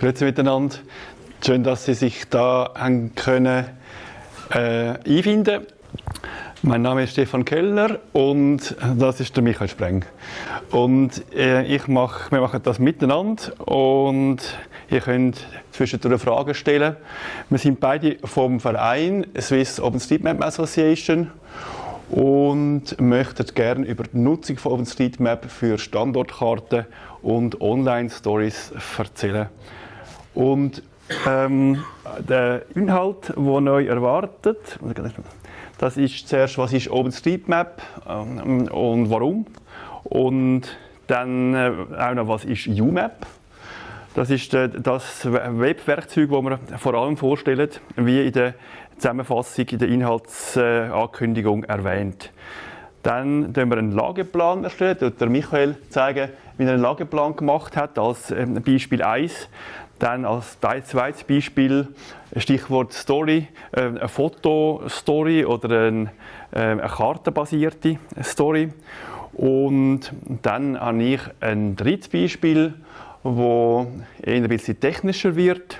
Grüezi miteinander. Schön, dass Sie sich da haben können äh, einfinden. Mein Name ist Stefan Kellner und das ist der Michael Spreng. Und äh, ich mach, wir machen das miteinander und ihr könnt zwischendurch Fragen stellen. Wir sind beide vom Verein Swiss OpenStreetMap Association und möchten gerne über die Nutzung von OpenStreetMap für Standortkarten und Online-Stories erzählen. Und ähm, der Inhalt, der neu erwartet, das ist zuerst, was ist OpenStreetMap ähm, und warum. Und dann äh, auch noch, was ist UMap. Das ist äh, das Webwerkzeug, das wir vor allem vorstellen, wie in der Zusammenfassung, in der Inhaltsankündigung erwähnt. Dann erstellen wir einen Lageplan erstellen. Der Michael zeigen, wie er einen Lageplan gemacht hat, als ähm, Beispiel 1. Dann als zweites Beispiel Stichwort Story, äh, eine Fotostory oder eine, äh, eine kartenbasierte Story. Und dann habe ich ein drittes Beispiel, wo eher ein bisschen technischer wird.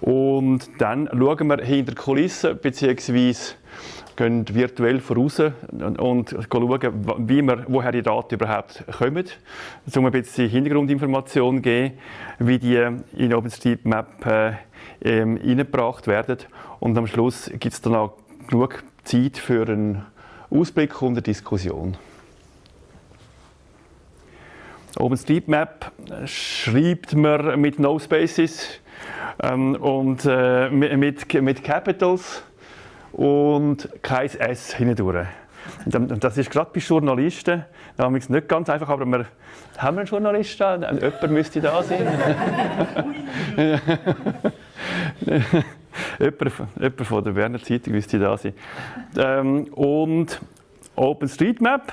Und dann schauen wir hinter Kulissen beziehungsweise gehen virtuell voraus und schauen, wie wir, woher die Daten überhaupt kommen, um ein bisschen Hintergrundinformationen zu geben, wie die in OpenStreetMap äh, ähm, eingebracht werden. Und am Schluss gibt es dann auch genug Zeit für einen Ausblick und eine Diskussion. OpenStreetMap schreibt man mit No Spaces ähm, und äh, mit, mit Capitals und kein S hindurch. Das ist gerade bei Journalisten damals nicht ganz einfach, aber wir haben einen Journalisten, jemand müsste da sein. jemand, jemand von der Berner Zeitung müsste da sein. Ähm, und OpenStreetMap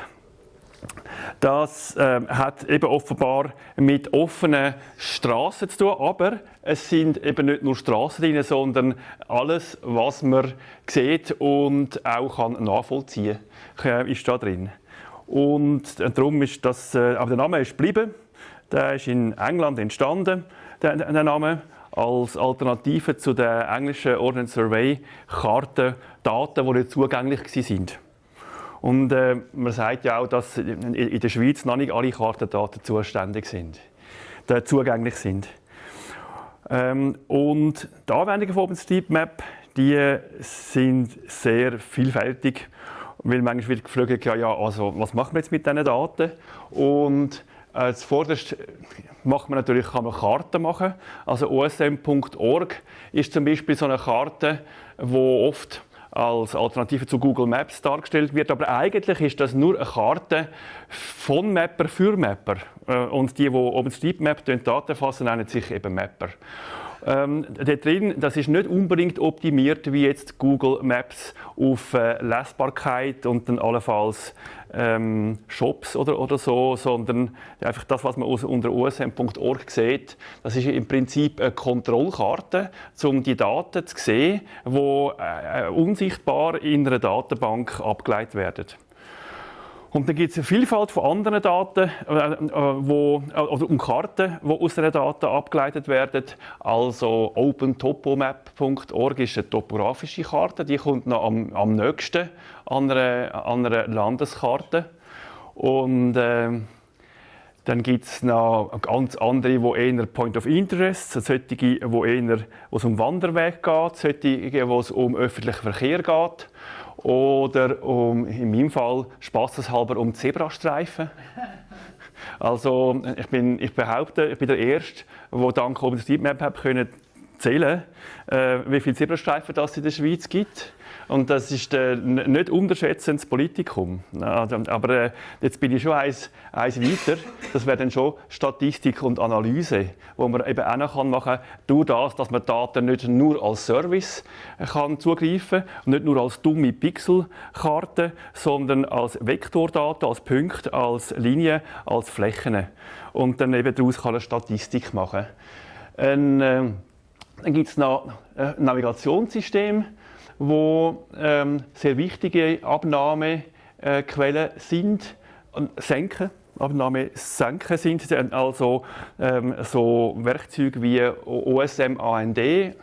das äh, hat eben offenbar mit offenen Straßen zu tun, aber es sind eben nicht nur Straßen drin, sondern alles, was man sieht und auch kann nachvollziehen kann, ist da drin. Und äh, darum ist das, äh, aber der Name ist geblieben. Der ist in England entstanden, der, der Name als Alternative zu den englischen Ordnance Survey Karten, Daten, die nicht zugänglich waren. Und äh, man sagt ja auch, dass in der Schweiz noch nicht alle Kartendaten zuständig sind, äh, zugänglich sind. Ähm, und die Anwendungen von OpenStreetMap, die sind sehr vielfältig, weil manchmal wird gefragt, ja, ja, also was machen wir jetzt mit diesen Daten? Und äh, zuvorderst macht man natürlich, kann man Karten machen. Also osm.org ist zum Beispiel so eine Karte, wo oft als Alternative zu Google Maps dargestellt wird. Aber eigentlich ist das nur eine Karte von Mapper für Mapper. Äh, und die, die OpenStreetMap Daten fassen, nennen sich eben Mapper. Ähm, da drin, das ist nicht unbedingt optimiert wie jetzt Google Maps auf äh, Lesbarkeit und dann allenfalls ähm, Shops oder, oder so, sondern einfach das, was man unter usm.org sieht, das ist im Prinzip eine Kontrollkarte, um die Daten zu sehen, die äh, unsichtbar in einer Datenbank abgeleitet werden. Und dann gibt es eine Vielfalt von anderen Daten äh, äh wo, äh, oder um Karten, die aus diesen Daten abgeleitet werden. Also opentopomap.org ist eine topografische Karte, die kommt noch am, am nächsten an einer, an einer Landeskarte. Und äh, dann gibt es noch ganz andere, die eher Point of Interest, solche, wo eher, wo es um Wanderweg geht, solche, wo es um öffentlichen Verkehr geht oder um, in meinem Fall spaßeshalber um Zebrastreifen. Also ich, bin, ich behaupte, ich bin der Erste, der dank OpenStreetMap zählen äh, wie viele Zebrastreifen es in der Schweiz gibt. Und das ist äh, nicht unterschätzendes Politikum. Also, aber äh, jetzt bin ich schon eins, eins weiter. Das wäre dann schon Statistik und Analyse, wo man eben auch noch machen kann, durch das, dass man Daten nicht nur als Service kann zugreifen kann, nicht nur als dumme Pixelkarten, sondern als Vektordaten, als Punkte, als Linien, als Flächen. Und dann eben daraus kann eine Statistik machen. Ein, äh, dann gibt es noch ein Navigationssystem, wo ähm, sehr wichtige Abnahmequellen sind. Senken, Datenabnahme senken sind. Also ähm, so Werkzeuge wie OSM AND äh,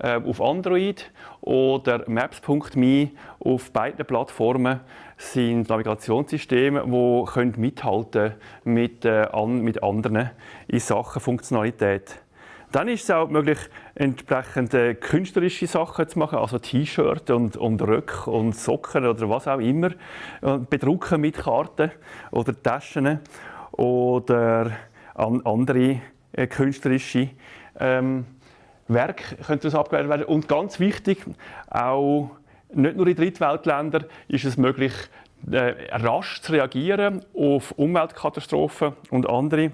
auf Android oder Maps.me auf beiden Plattformen sind Navigationssysteme, die mithalten mit, äh, an, mit anderen in Sachen Funktionalität. Dann ist es auch möglich, entsprechend äh, künstlerische Sachen zu machen, also T-Shirt und, und Röcke und Socken oder was auch immer. Bedrucken mit Karten oder Taschen oder an, andere äh, künstlerische ähm, Werke können daraus abgeleitet werden. Und ganz wichtig, auch nicht nur in Drittweltländern ist es möglich, äh, rasch zu reagieren auf Umweltkatastrophen und andere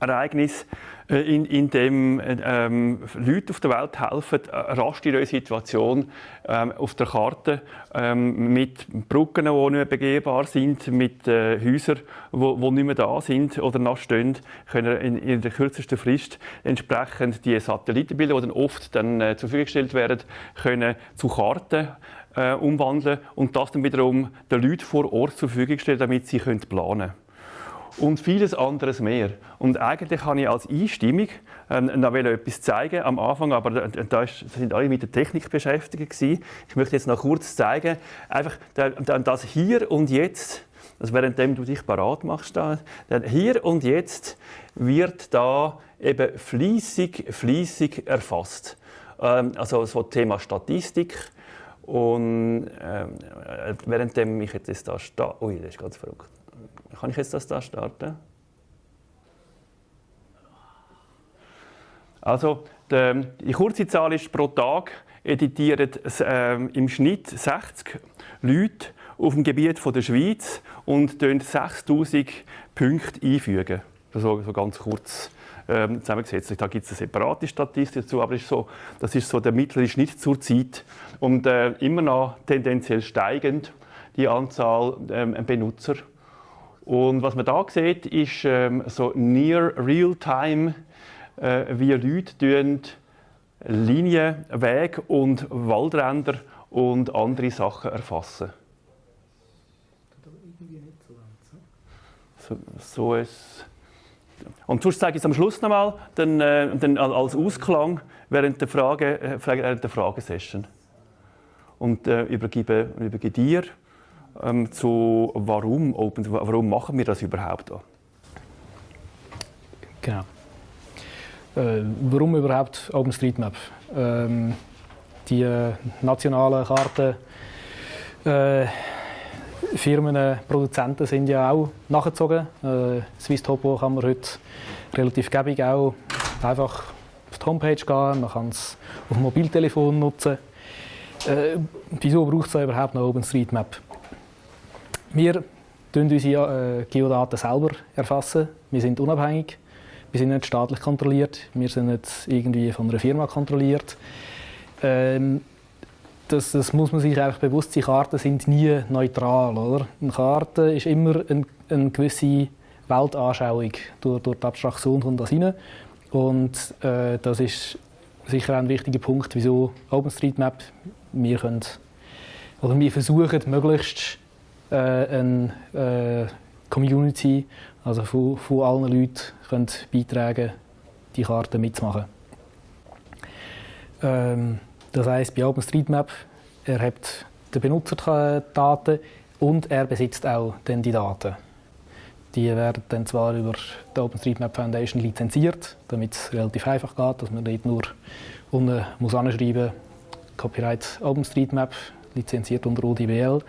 Ereignisse, äh, in, in dem ähm, Leute auf der Welt helfen, äh, rasch ihre Situation ähm, auf der Karte ähm, mit Brücken, die nicht mehr begehbar sind, mit äh, Häusern, die nicht mehr da sind oder noch stehen, können in, in der kürzesten Frist entsprechend die Satellitenbilder, die dann oft dann, äh, zur Verfügung gestellt werden, können zu Karten äh, umwandeln und das dann wiederum den Leuten vor Ort zur Verfügung stellen, damit sie können planen können und vieles anderes mehr. Und eigentlich habe ich als Einstimmung äh, noch etwas zeigen am Anfang, aber da sind alle mit der Technik beschäftigt gewesen. Ich möchte jetzt noch kurz zeigen, einfach das hier und jetzt, also währenddem du dich parat machst, da, hier und jetzt wird da eben fließig, fließig erfasst. Ähm, also so Thema Statistik und ähm, währenddem ich jetzt da stehe, ui, das ist ganz verrückt. Kann ich jetzt das da starten? Also, die kurze Zahl ist pro Tag editieren äh, im Schnitt 60 Leute auf dem Gebiet von der Schweiz und 6000 Punkte einfügen. So, so ganz kurz ähm, zusammengesetzt. Da gibt es eine separate Statistik dazu, aber ist so, das ist so der mittlere Schnitt zur Zeit und äh, immer noch tendenziell steigend die Anzahl ähm, Benutzer. Und was man da sieht, ist ähm, so near real-time, äh, wie Leute Linien, Wege und Waldränder und andere Sachen erfassen. So, so ist und sonst zeige ich es am Schluss nochmal, dann, äh, dann als Ausklang während der, Frage, äh, während der Fragesession. Und äh, übergebe, übergebe dir ähm, zu warum Open, warum machen wir das überhaupt? Genau. Äh, warum überhaupt OpenStreetMap? Ähm, die äh, nationalen Karten äh, Firmen, Produzenten sind ja auch nachgezogen. Äh, Swiss Topo kann man heute relativ gäbig auch einfach auf die Homepage gehen, man kann es auf dem Mobiltelefon nutzen. Äh, wieso braucht es überhaupt noch OpenStreetMap? Wir erfassen unsere äh, Geodaten selber. erfassen. Wir sind unabhängig. Wir sind nicht staatlich kontrolliert. Wir sind nicht irgendwie von einer Firma kontrolliert. Ähm, das, das, muss man sich einfach bewusst sein. Karten sind nie neutral. Oder? Eine Karte ist immer eine, eine gewisse Weltanschauung. Durch, durch die Abstraktion kommt das rein. Und äh, das ist sicher ein wichtiger Punkt, wieso OpenStreetMap wir können, oder wir versuchen möglichst eine äh, Community, also von, von allen Leuten, können beitragen, die Karte mitzumachen. Ähm, das heißt, bei OpenStreetMap er hat die Benutzerdaten und er besitzt auch dann die Daten. Die werden dann zwar über die OpenStreetMap Foundation lizenziert, damit es relativ einfach geht, dass man dort nur unten muss anschreiben Copyright OpenStreetMap lizenziert unter ODBL.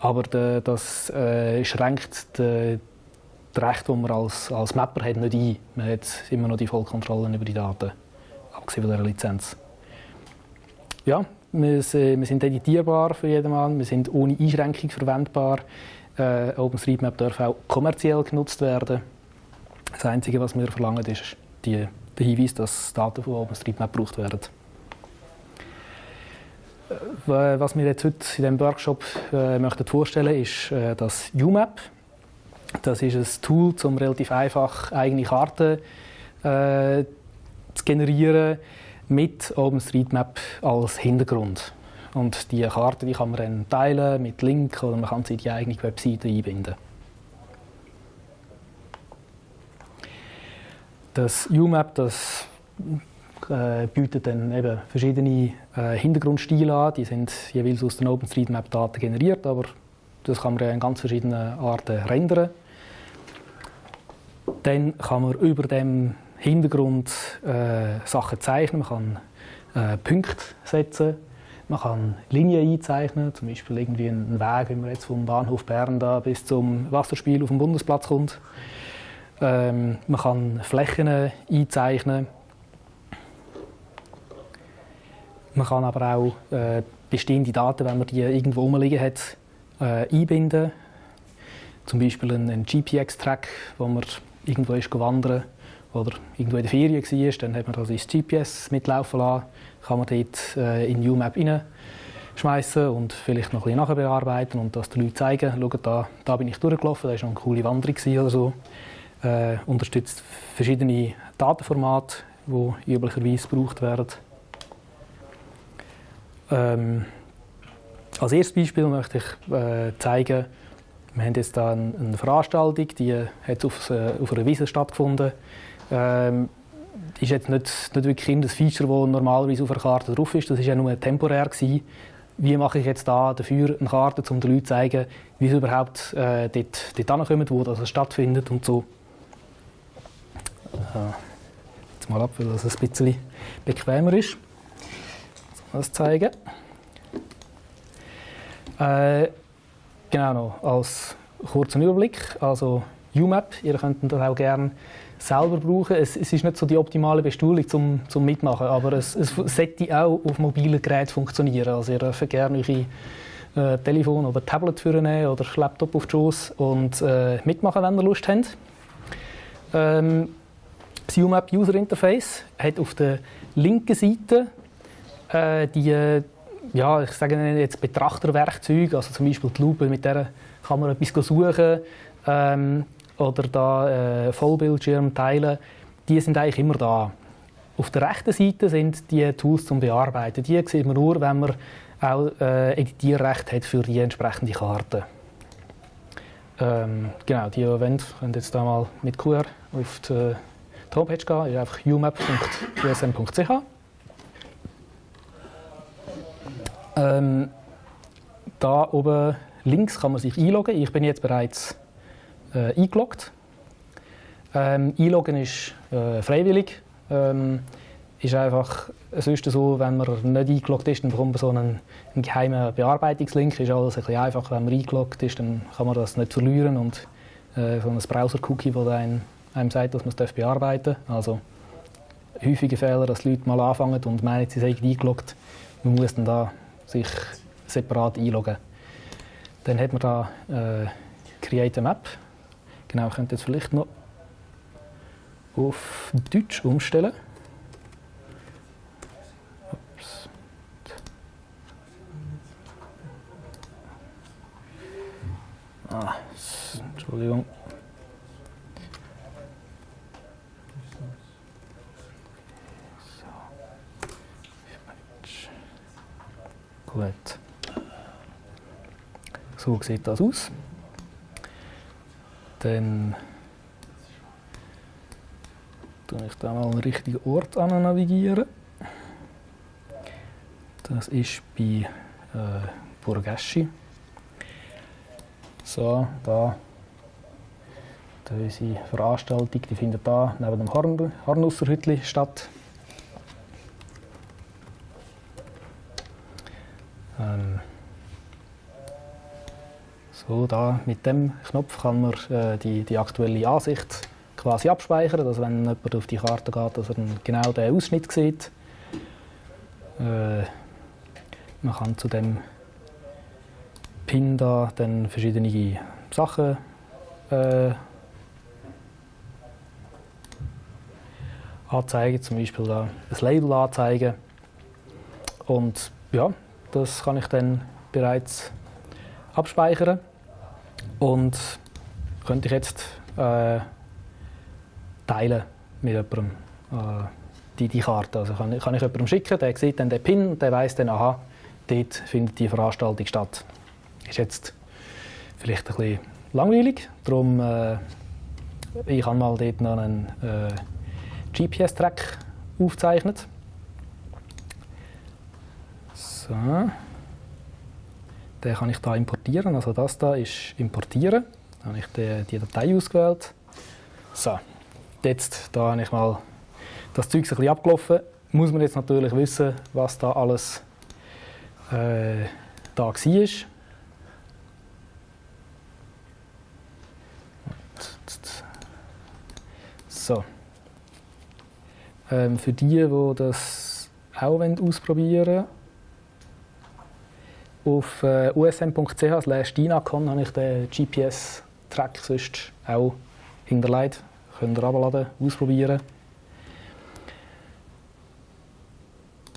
Aber de, das äh, schränkt de, das Recht, das man als, als Mapper hat, nicht ein. Man hat immer noch die Vollkontrolle über die Daten, abgesehen von der Lizenz. Ja, wir, wir sind editierbar für jedermann, wir sind ohne Einschränkung verwendbar. Äh, OpenStreetMap darf auch kommerziell genutzt werden. Das Einzige, was wir verlangen, ist die, der Hinweis, dass Daten von OpenStreetMap gebraucht werden. Was wir jetzt heute in diesem Workshop äh, möchten vorstellen ist äh, das UMAP. Das ist ein Tool, um relativ einfach eigene Karten äh, zu generieren mit OpenStreetMap als Hintergrund. Und die Karten die kann man dann teilen mit Link oder man kann sie in die eigene Webseite einbinden. das UMAP das, äh, bietet dann eben verschiedene äh, Hintergrundstile an. Die sind jeweils aus den OpenStreetMap-Daten generiert, aber das kann man in ganz verschiedenen Arten rendern. Dann kann man über dem Hintergrund äh, Sachen zeichnen. Man kann äh, Punkte setzen. Man kann Linien einzeichnen, zum Beispiel irgendwie einen Weg, wenn man jetzt vom Bahnhof Bern da bis zum Wasserspiel auf dem Bundesplatz kommt. Ähm, man kann Flächen einzeichnen. Man kann aber auch äh, bestehende Daten, wenn man die irgendwo rumliegen hat, äh, einbinden. Zum Beispiel einen, einen GPX-Track, wo man irgendwo ist wandern oder irgendwo in der Ferien war, dann hat man das ins GPS mitlaufen lassen, kann man dort äh, in UMAP reinschmeißen und vielleicht noch ein bisschen nachbearbeiten und das den Leuten zeigen. Schaut, da, da bin ich durchgelaufen, da war noch eine coole Wanderung oder so. Äh, unterstützt verschiedene Datenformate, die üblicherweise gebraucht werden. Ähm, als erstes Beispiel möchte ich äh, zeigen, wir haben jetzt da eine, Veranstaltung, die hat auf, äh, auf einer Wiese stattgefunden. Ähm, ist jetzt nicht, nicht wirklich ein Feature, das normalerweise auf einer Karte drauf ist. Das war ja nur temporär. Gewesen. Wie mache ich jetzt da dafür eine Karte, um den Leuten zu zeigen, wie sie überhaupt äh, dort, dort hinkommen, wo das stattfindet und so. Äh, jetzt mal ab, weil das ein bisschen bequemer ist. Das zeigen. Äh, genau noch als kurzen Überblick. Also UMAP, ihr könnt das auch gerne selber brauchen. Es, es, ist nicht so die optimale Bestuhlung zum, zum Mitmachen, aber es, es sollte auch auf mobilen Geräten funktionieren. Also ihr dürft gerne eure äh, Telefon oder Tablet nehmen oder Laptop auf die Schoß und äh, mitmachen, wenn ihr Lust habt. Ähm, das UMAP User Interface hat auf der linken Seite äh, die ja, ich sage jetzt Betrachterwerkzeuge, also zum Beispiel die Lupe, mit der kann man etwas suchen. Ähm, oder da äh, Vollbildschirm teilen, die sind eigentlich immer da. Auf der rechten Seite sind die Tools zum Bearbeiten. Die sieht man nur, wenn man auch äh, Editierrecht hat für die entsprechende Karte. Ähm, genau, die wollen, können jetzt da mal mit QR auf die, die Homepage gehen. ist einfach umap.usm.ch. Ähm, da oben links kann man sich einloggen. Ich bin jetzt bereits äh, eingeloggt. Ähm, einloggen ist äh, freiwillig. Ähm, ist einfach, ist so, wenn man nicht eingeloggt ist, dann bekommt man so einen, einen geheimen Bearbeitungslink. Ist alles ein bisschen einfach, wenn man eingeloggt ist, dann kann man das nicht verlieren und äh, so ein Browser-Cookie, das einem, einem sagt, dass man es bearbeiten darf. Also häufige Fehler, dass die Leute mal anfangen und meinen, sie seien eingeloggt. Man muss dann da sich separat einloggen. Dann hat man da äh, Create a Map. Genau, ich könnte jetzt vielleicht noch auf Deutsch umstellen. Ups. Ah, Entschuldigung. Gut. So sieht das aus. Dann tue ich da mal einen richtigen Ort an navigieren. Das ist bei äh, Burgeschi. So, da unsere Veranstaltung die findet da neben dem Horn Hornusserhütli statt. Ähm, so, da mit dem Knopf kann man äh, die, die aktuelle Ansicht quasi abspeichern, dass wenn jemand auf die Karte geht, dass er genau den Ausschnitt sieht. Äh, man kann zu dem Pin da dann verschiedene Sachen äh, anzeigen, zum Beispiel da ein Label anzeigen. Und ja, das kann ich dann bereits abspeichern. Und könnte ich jetzt äh, teilen mit jemandem äh, die, die Karte. Also kann, kann ich jemandem schicken, der sieht dann den PIN und der weiß dann, aha, dort findet die Veranstaltung statt. Ist jetzt vielleicht ein bisschen langweilig, darum äh, ich habe mal dort noch einen äh, GPS-Track aufzeichnet. So. Den kann ich da importieren. Also das da ist importieren. Dann habe ich die, die Datei ausgewählt. So, jetzt da habe ich mal das Zeug ein bisschen abgelaufen. Muss man jetzt natürlich wissen, was da alles äh, da war. So. Ähm, für die, die das auch ausprobieren wollen, auf äh, usm.ch dinacon habe ich den GPS-Track sonst auch hinterlegt. Könnt ihr abladen, ausprobieren.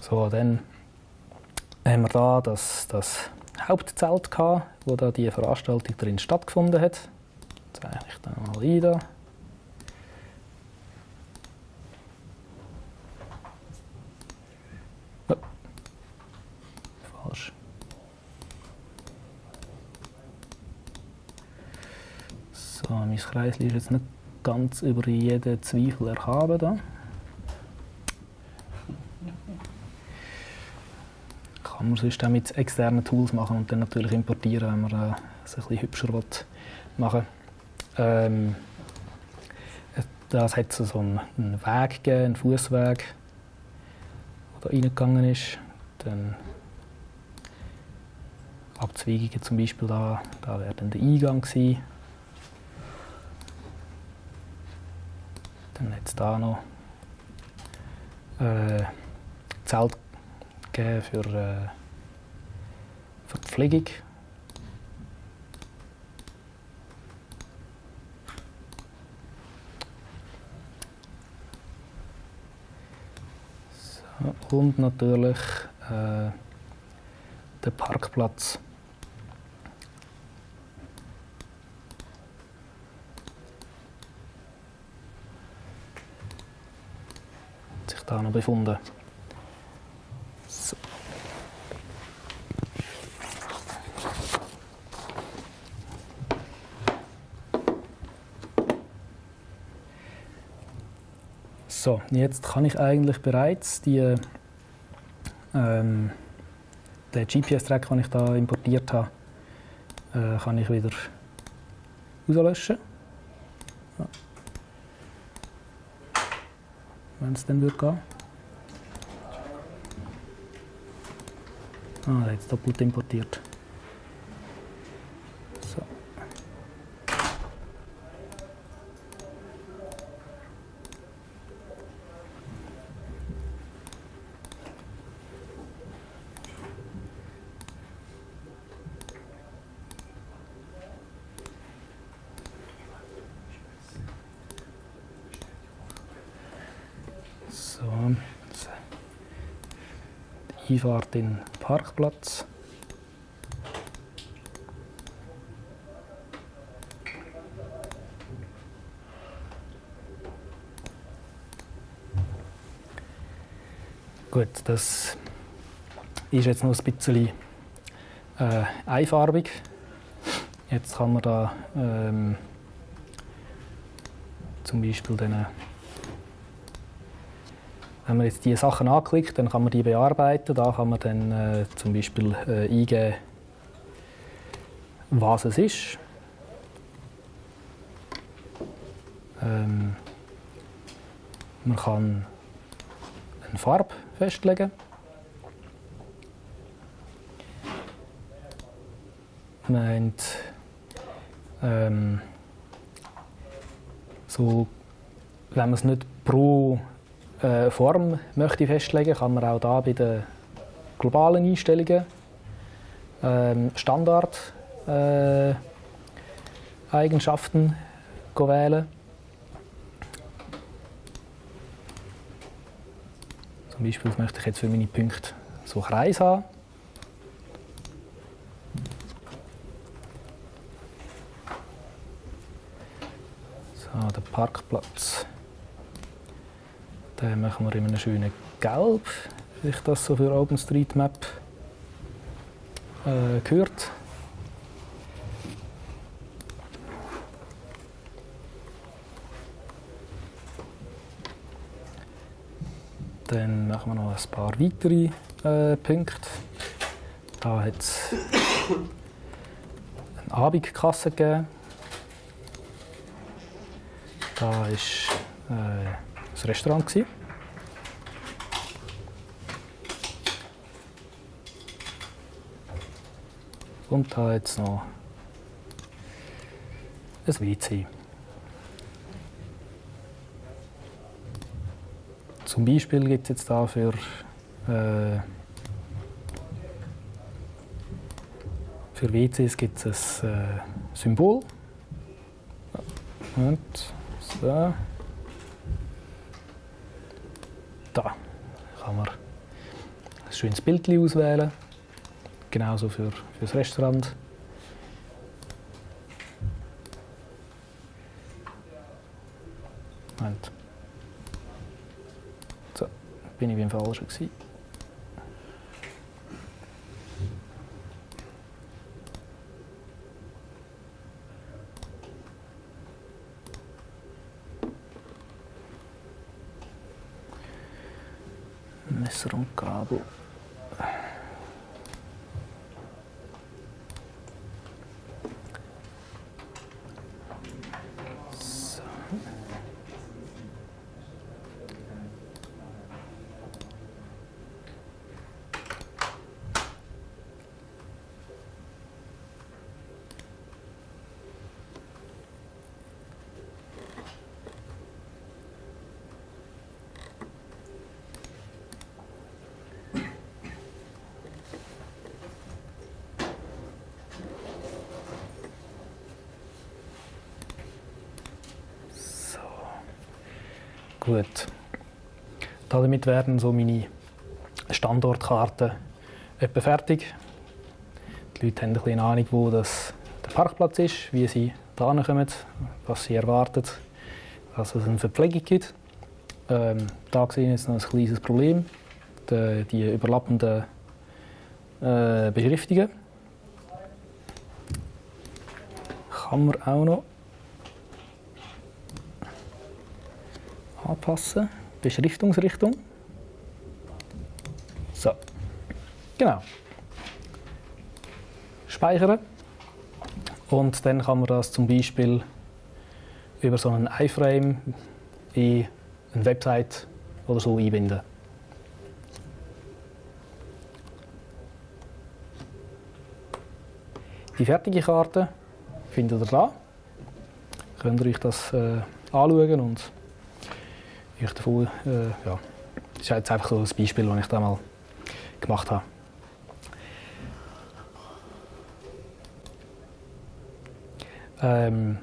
So, dann haben wir da das, das Hauptzelt gehabt, wo da die Veranstaltung drin stattgefunden hat. Zeige ich da mal ein. Da. So, mein Kreisel ist jetzt nicht ganz über jeden Zweifel erhaben. Da. Kann man sonst auch mit externen Tools machen und dann natürlich importieren, wenn man äh, es ein bisschen hübscher machen will. Ähm, das hat so einen Weg gegeben, einen Fußweg, der da reingegangen ist. Dann Abzweigungen zum Beispiel da, da wäre dann der Eingang gewesen. Dann hat es da noch äh, Zelt gegeben für, äh, für die Pflegung. So, und natürlich äh, der Parkplatz. Da noch befunden. So. So, jetzt kann ich eigentlich bereits die, ähm, den GPS-Track, den ich da importiert habe, äh, kann ich wieder auslöschen. Wenn es dann wird gehen. Ah, jetzt doppelt importiert. Einfahrt in Parkplatz. Gut, das ist jetzt noch ein bisschen äh, einfarbig. Jetzt kann man da ähm, zum Beispiel den wenn man jetzt diese Sachen anklickt, dann kann man die bearbeiten. Da kann man dann äh, zum Beispiel äh, eingeben, was es ist. Ähm, man kann eine Farbe festlegen. Man ähm, so, wenn man es nicht pro äh, Form möchte festlegen, kann man auch da bei den globalen Einstellungen ähm, Standard äh, wählen. Zum Beispiel möchte ich jetzt für meine Punkte so Kreis haben. So, der Parkplatz. Den machen wir in einem schönen Gelb, wie ich das so für OpenStreetMap äh, gehört. Dann machen wir noch ein paar weitere äh, Punkte. Da hat es eine Abendkasse gegeben. Da war äh, Restaurant. Gewesen. Und da jetzt noch ein WC. Zum Beispiel gibt es jetzt da für äh, für WCs gibt es ein äh, Symbol. Und so. Da kann man ein schönes Bild auswählen. Genauso für, für das Restaurant. Moment. So, bin ich beim Falschen gewesen. Messer und Gabel. Gut. Damit werden so meine Standortkarten etwa fertig. Die Leute haben eine Ahnung, wo das der Parkplatz ist, wie sie da kommen, was sie erwarten, dass es eine Verpflegung gibt. Ähm, da wir jetzt noch ein kleines Problem, die, die überlappenden äh, Beschriftungen. Kann man auch noch anpassen. Beschriftungsrichtung. So. Genau. Speichern. Und dann kann man das zum Beispiel über so einen iFrame in eine Website oder so einbinden. Die fertige Karte findet ihr da. Könnt ihr euch das äh, anschauen und ich davon, äh, ja, das ist jetzt einfach so ein Beispiel, das ich da mal gemacht habe. Ähm,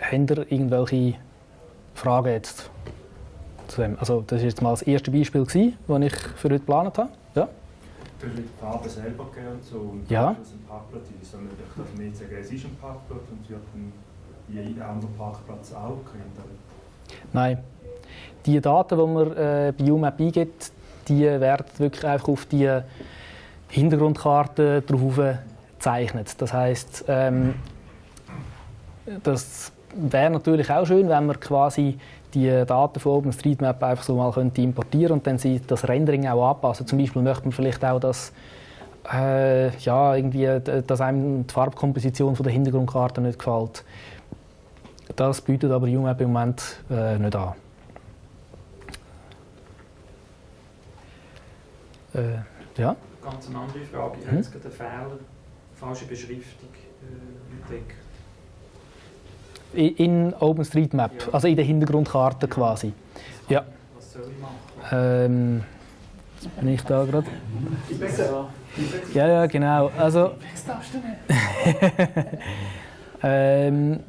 habt ihr irgendwelche Fragen jetzt zu dem? Also das war jetzt mal das erste Beispiel, das ich für heute geplant habe. Ja? Du hast die Farbe selber gegeben und so. Und ja. Das ein Parkplatz ist. Sondern ich darf mir jetzt sagen, es ist ein Parkplatz und wird dann jeder andere Parkplatz auch kennt? Nein. Die Daten, die man äh, bei UMAP eingibt, die werden wirklich einfach auf die Hintergrundkarte drauf gezeichnet. Das heisst, ähm, das wäre natürlich auch schön, wenn man quasi die Daten von OpenStreetMap einfach so mal könnte importieren und dann sie das Rendering auch anpassen. Zum Beispiel möchte man vielleicht auch, dass äh, ja, irgendwie, dass einem die Farbkomposition von der Hintergrundkarte nicht gefällt. Das bietet aber UMAP im Moment äh, nicht an. Äh, ja? Ganz eine andere Frage. Ich hm? habe jetzt gerade einen Fehler, falsche Beschriftung äh, entdeckt. In OpenStreetMap, ja. also in der Hintergrundkarte ja. quasi. Ja. Was soll ich machen? Ähm, jetzt bin ich da gerade. Ja, ja, genau. Also, ähm,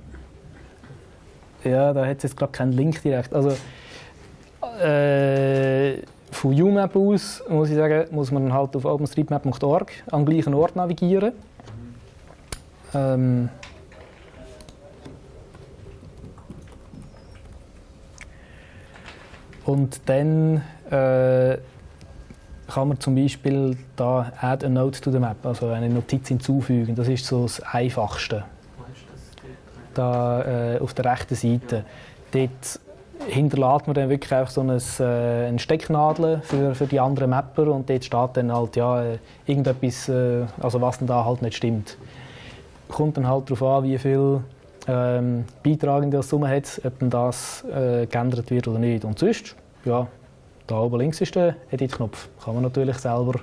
ja, da hat es jetzt gerade keinen Link direkt. Also, äh, von UMAP aus muss ich sagen, muss man halt auf openstreetmap.org am gleichen Ort navigieren. Ähm, und dann äh, kann man zum Beispiel da Add a Note to the Map, also eine Notiz hinzufügen. Das ist so das Einfachste da äh, auf der rechten Seite. Dort hinterlässt man dann wirklich einfach so ein, äh, eine Stecknadel für, für die anderen Mapper und dort steht dann halt ja, äh, irgendetwas, äh, also was denn da halt nicht stimmt. Kommt dann halt darauf an, wie viel ähm, Beitrag das Summe hat, ob denn das äh, geändert wird oder nicht. Und sonst, ja, da oben links ist der Edit-Knopf. Kann man natürlich selber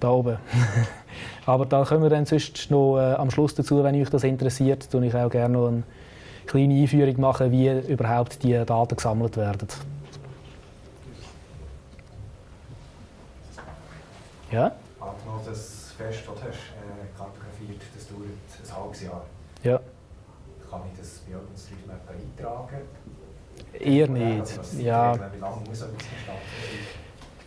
da oben. Aber da können wir dann sonst noch äh, am Schluss dazu, wenn euch das interessiert, tue ich auch gerne noch eine kleine Einführung machen, wie überhaupt die Daten gesammelt werden. Ja? Angenommen, das Fest, das du hast, äh, kartografiert, das dauert ein halbes Jahr. Ja. Kann ich das bei OpenStreetMap eintragen? Eher nicht. Ja. Wie lange muss gestanden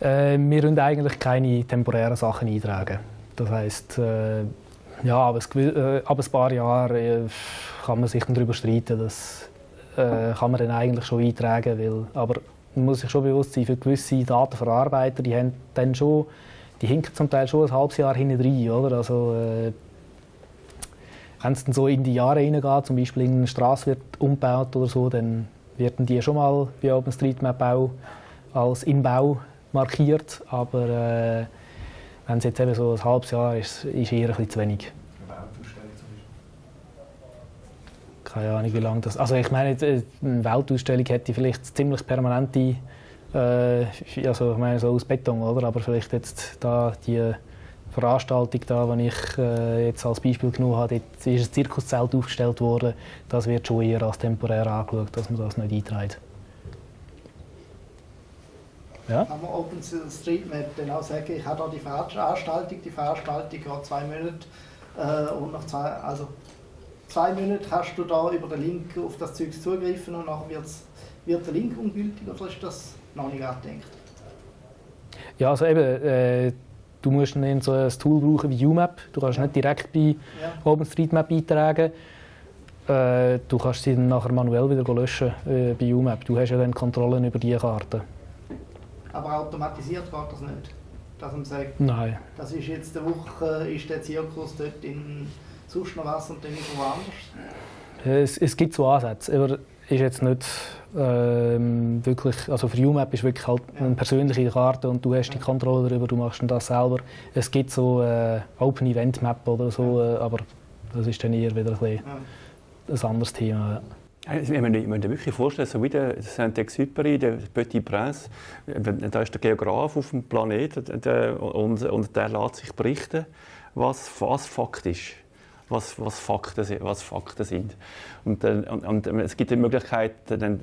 Äh, wir wollen eigentlich keine temporären Sachen eintragen. Das heisst, äh, ja, aber, äh, ab ein paar Jahren äh, kann man sich darüber streiten. Das äh, kann man dann eigentlich schon eintragen. Weil, aber man muss sich schon bewusst sein, für gewisse Datenverarbeiter, die haben dann schon, die hinken zum Teil schon ein halbes Jahr hinten rein. Oder? Also, äh, wenn es dann so in die Jahre hineingeht, zum Beispiel in eine Straße wird umgebaut oder so, dann werden die schon mal bei OpenStreetMap auch als in Bau markiert. Aber äh, wenn es jetzt eben so ein halbes Jahr ist, ist eher ein bisschen zu wenig. Keine Ahnung, wie lange das. Also ich meine, äh, eine Weltausstellung hätte vielleicht ziemlich permanente, äh, also ich meine so aus Beton, oder? Aber vielleicht jetzt da die Veranstaltung da, die ich äh, jetzt als Beispiel genommen habe, dort ist ein Zirkuszelt aufgestellt worden. Das wird schon eher als temporär angeschaut, dass man das nicht einträgt. Ja? Kann man OpenStreetMap dann auch sagen, ich habe da die Veranstaltung, die Veranstaltung geht zwei Monate äh, und nach zwei, also zwei Monate hast du da über den Link auf das Zeug zugreifen und nachher wird's, wird der Link ungültig oder ist das noch nicht angedenkt? Ja, also eben, äh, du musst dann so ein Tool brauchen wie UMAP. Du kannst Ja. nicht direkt bei Ja. OpenStreetMap eintragen. Äh, du kannst sie dann nachher manuell wieder löschen äh, bei UMAP. Du hast ja dann Kontrollen über die Karten. Aber automatisiert geht das nicht. Dass man sagt, Nein. das ist jetzt eine Woche, ist der Zirkus dort in sonst noch was und dann ist woanders. Es, es gibt so Ansätze, aber ist jetzt nicht ähm, wirklich, also für UMAP ist wirklich halt eine persönliche Karte und du hast die Kontrolle darüber, du machst das selber. Es gibt so äh, Open Event Map oder so, äh, aber das ist dann eher wieder ein, bisschen Ja. ein anderes Thema. Ich muss mir wirklich vorstellen, so wie der Saint-Exupéry, der Petit Prince, da ist der Geograf auf dem Planeten und, und der lässt sich berichten, was, was Fakt ist. Was, was, Fakten, was Fakten sind. Und, und, und es gibt die Möglichkeit,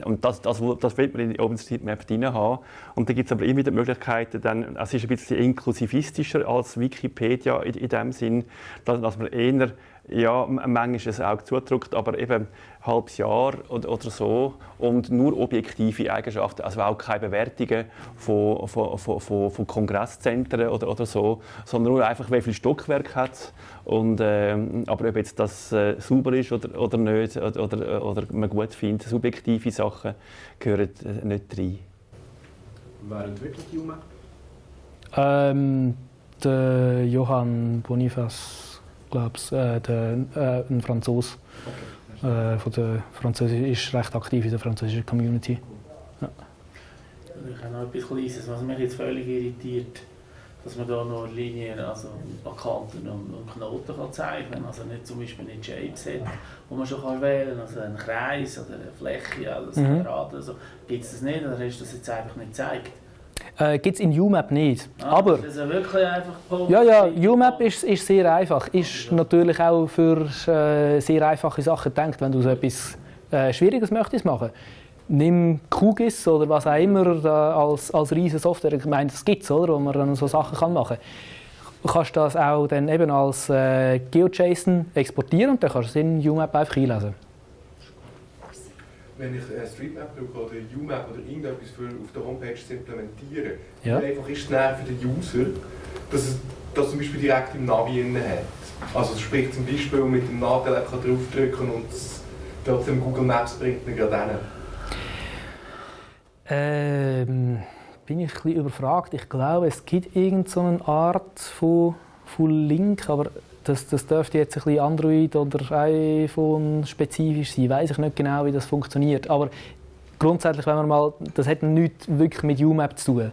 und das, das, das will man in OpenStreetMap drin haben. Und dann gibt es aber immer die Möglichkeit, dann, es ist ein bisschen inklusivistischer als Wikipedia in, in dem Sinn, dass, dass man eher ja, manchmal ein Auge zudrückt, aber eben ein halbes Jahr oder, oder so und nur objektive Eigenschaften, also auch keine Bewertungen von, von, von, von, von Kongresszentren oder, oder so, sondern nur einfach, wie viel Stockwerk hat und ähm, aber ob jetzt das äh, sauber ist oder, oder nicht oder, oder, oder man gut findet, subjektive Sachen gehören äh, nicht rein. Wer entwickelt UMAP? Ähm, der Johann Boniface, glaube ich, äh, der, äh, ein Franzose. Äh, von der Französisch, ist recht aktiv in der französischen Community. Ich habe noch etwas Kleines, was mich jetzt völlig irritiert, dass man da noch Linien, also an Kanten und, Knoten kann zeichnen kann. Also nicht zum Beispiel nicht Shapes hat, wo man schon kann wählen kann, also einen Kreis oder eine Fläche, Mhm. Quadrat oder so. Gibt es das nicht oder hast du das jetzt einfach nicht gezeigt? Äh, Gibt es in UMAP nicht. Ah, Aber Das ist ja wirklich einfach Punkt. ja, ja, UMAP ist, ist sehr einfach. Ist natürlich auch für äh, sehr einfache Sachen gedacht, wenn du so etwas äh, Schwieriges möchtest machen. Nimm QGIS oder was auch immer da als, als riesige Software. Ich meine, das gibt es, wo man dann so Sachen kann machen kann. Du kannst das auch dann eben als äh, GeoJSON exportieren und dann kannst du es in UMAP einfach einlesen. Wenn ich äh, Streetmap brauche oder UMap oder irgendetwas für auf der Homepage zu implementieren, Ja. wie einfach ist es für den User, dass es das zum Beispiel direkt im Navi drin hat. Also sprich zum Beispiel mit dem kann draufdrücken und es trotzdem Google Maps bringt ihn gerade hin. Ähm, bin ich ein bisschen überfragt. Ich glaube, es gibt irgendeine so eine Art von, von Link, aber das, das dürfte jetzt ein bisschen Android oder iPhone spezifisch sein. Weiß ich nicht genau, wie das funktioniert. Aber grundsätzlich, wenn man mal, das hat nichts wirklich mit UMAP zu tun.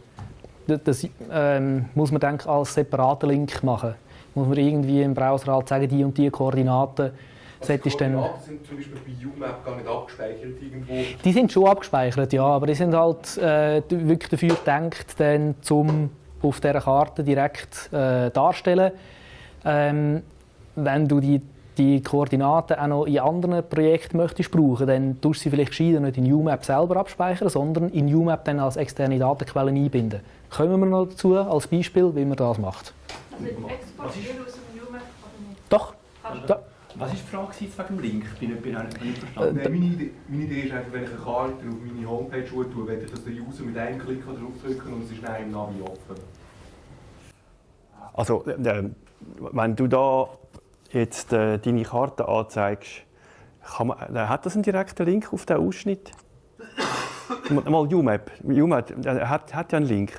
Das, ähm, muss man denke, als separaten Link machen. Muss man irgendwie im Browser halt sagen, die und die Koordinaten. Also die Koordinaten sind zum Beispiel bei UMAP gar nicht abgespeichert irgendwo. Die sind schon abgespeichert, ja, aber die sind halt äh, wirklich dafür gedacht, dann zum auf dieser Karte direkt äh, darstellen. Ähm, wenn du die, die Koordinaten auch noch in anderen Projekten möchtest brauchen, dann tust du sie vielleicht gescheiter nicht in UMAP selber abspeichern, sondern in UMAP dann als externe Datenquelle einbinden. Kommen wir noch dazu als Beispiel, wie man das macht. Also exportieren aus dem UMAP oder nicht? Doch, da, Was war die Frage wegen dem Link? Ich bin nicht, bin nicht, nicht Äh, verstanden. Nein, meine, Idee, meine Idee ist einfach, wenn ich eine Karte auf meine Homepage tue, werde ich das der User mit einem Klick draufdrücken und es ist dann im Navi offen. Also, äh, wenn du da jetzt äh, deine Karte anzeigst, kann man, äh, hat das einen direkten Link auf den Ausschnitt? Mal UMAP. UMAP äh, hat, hat ja einen Link.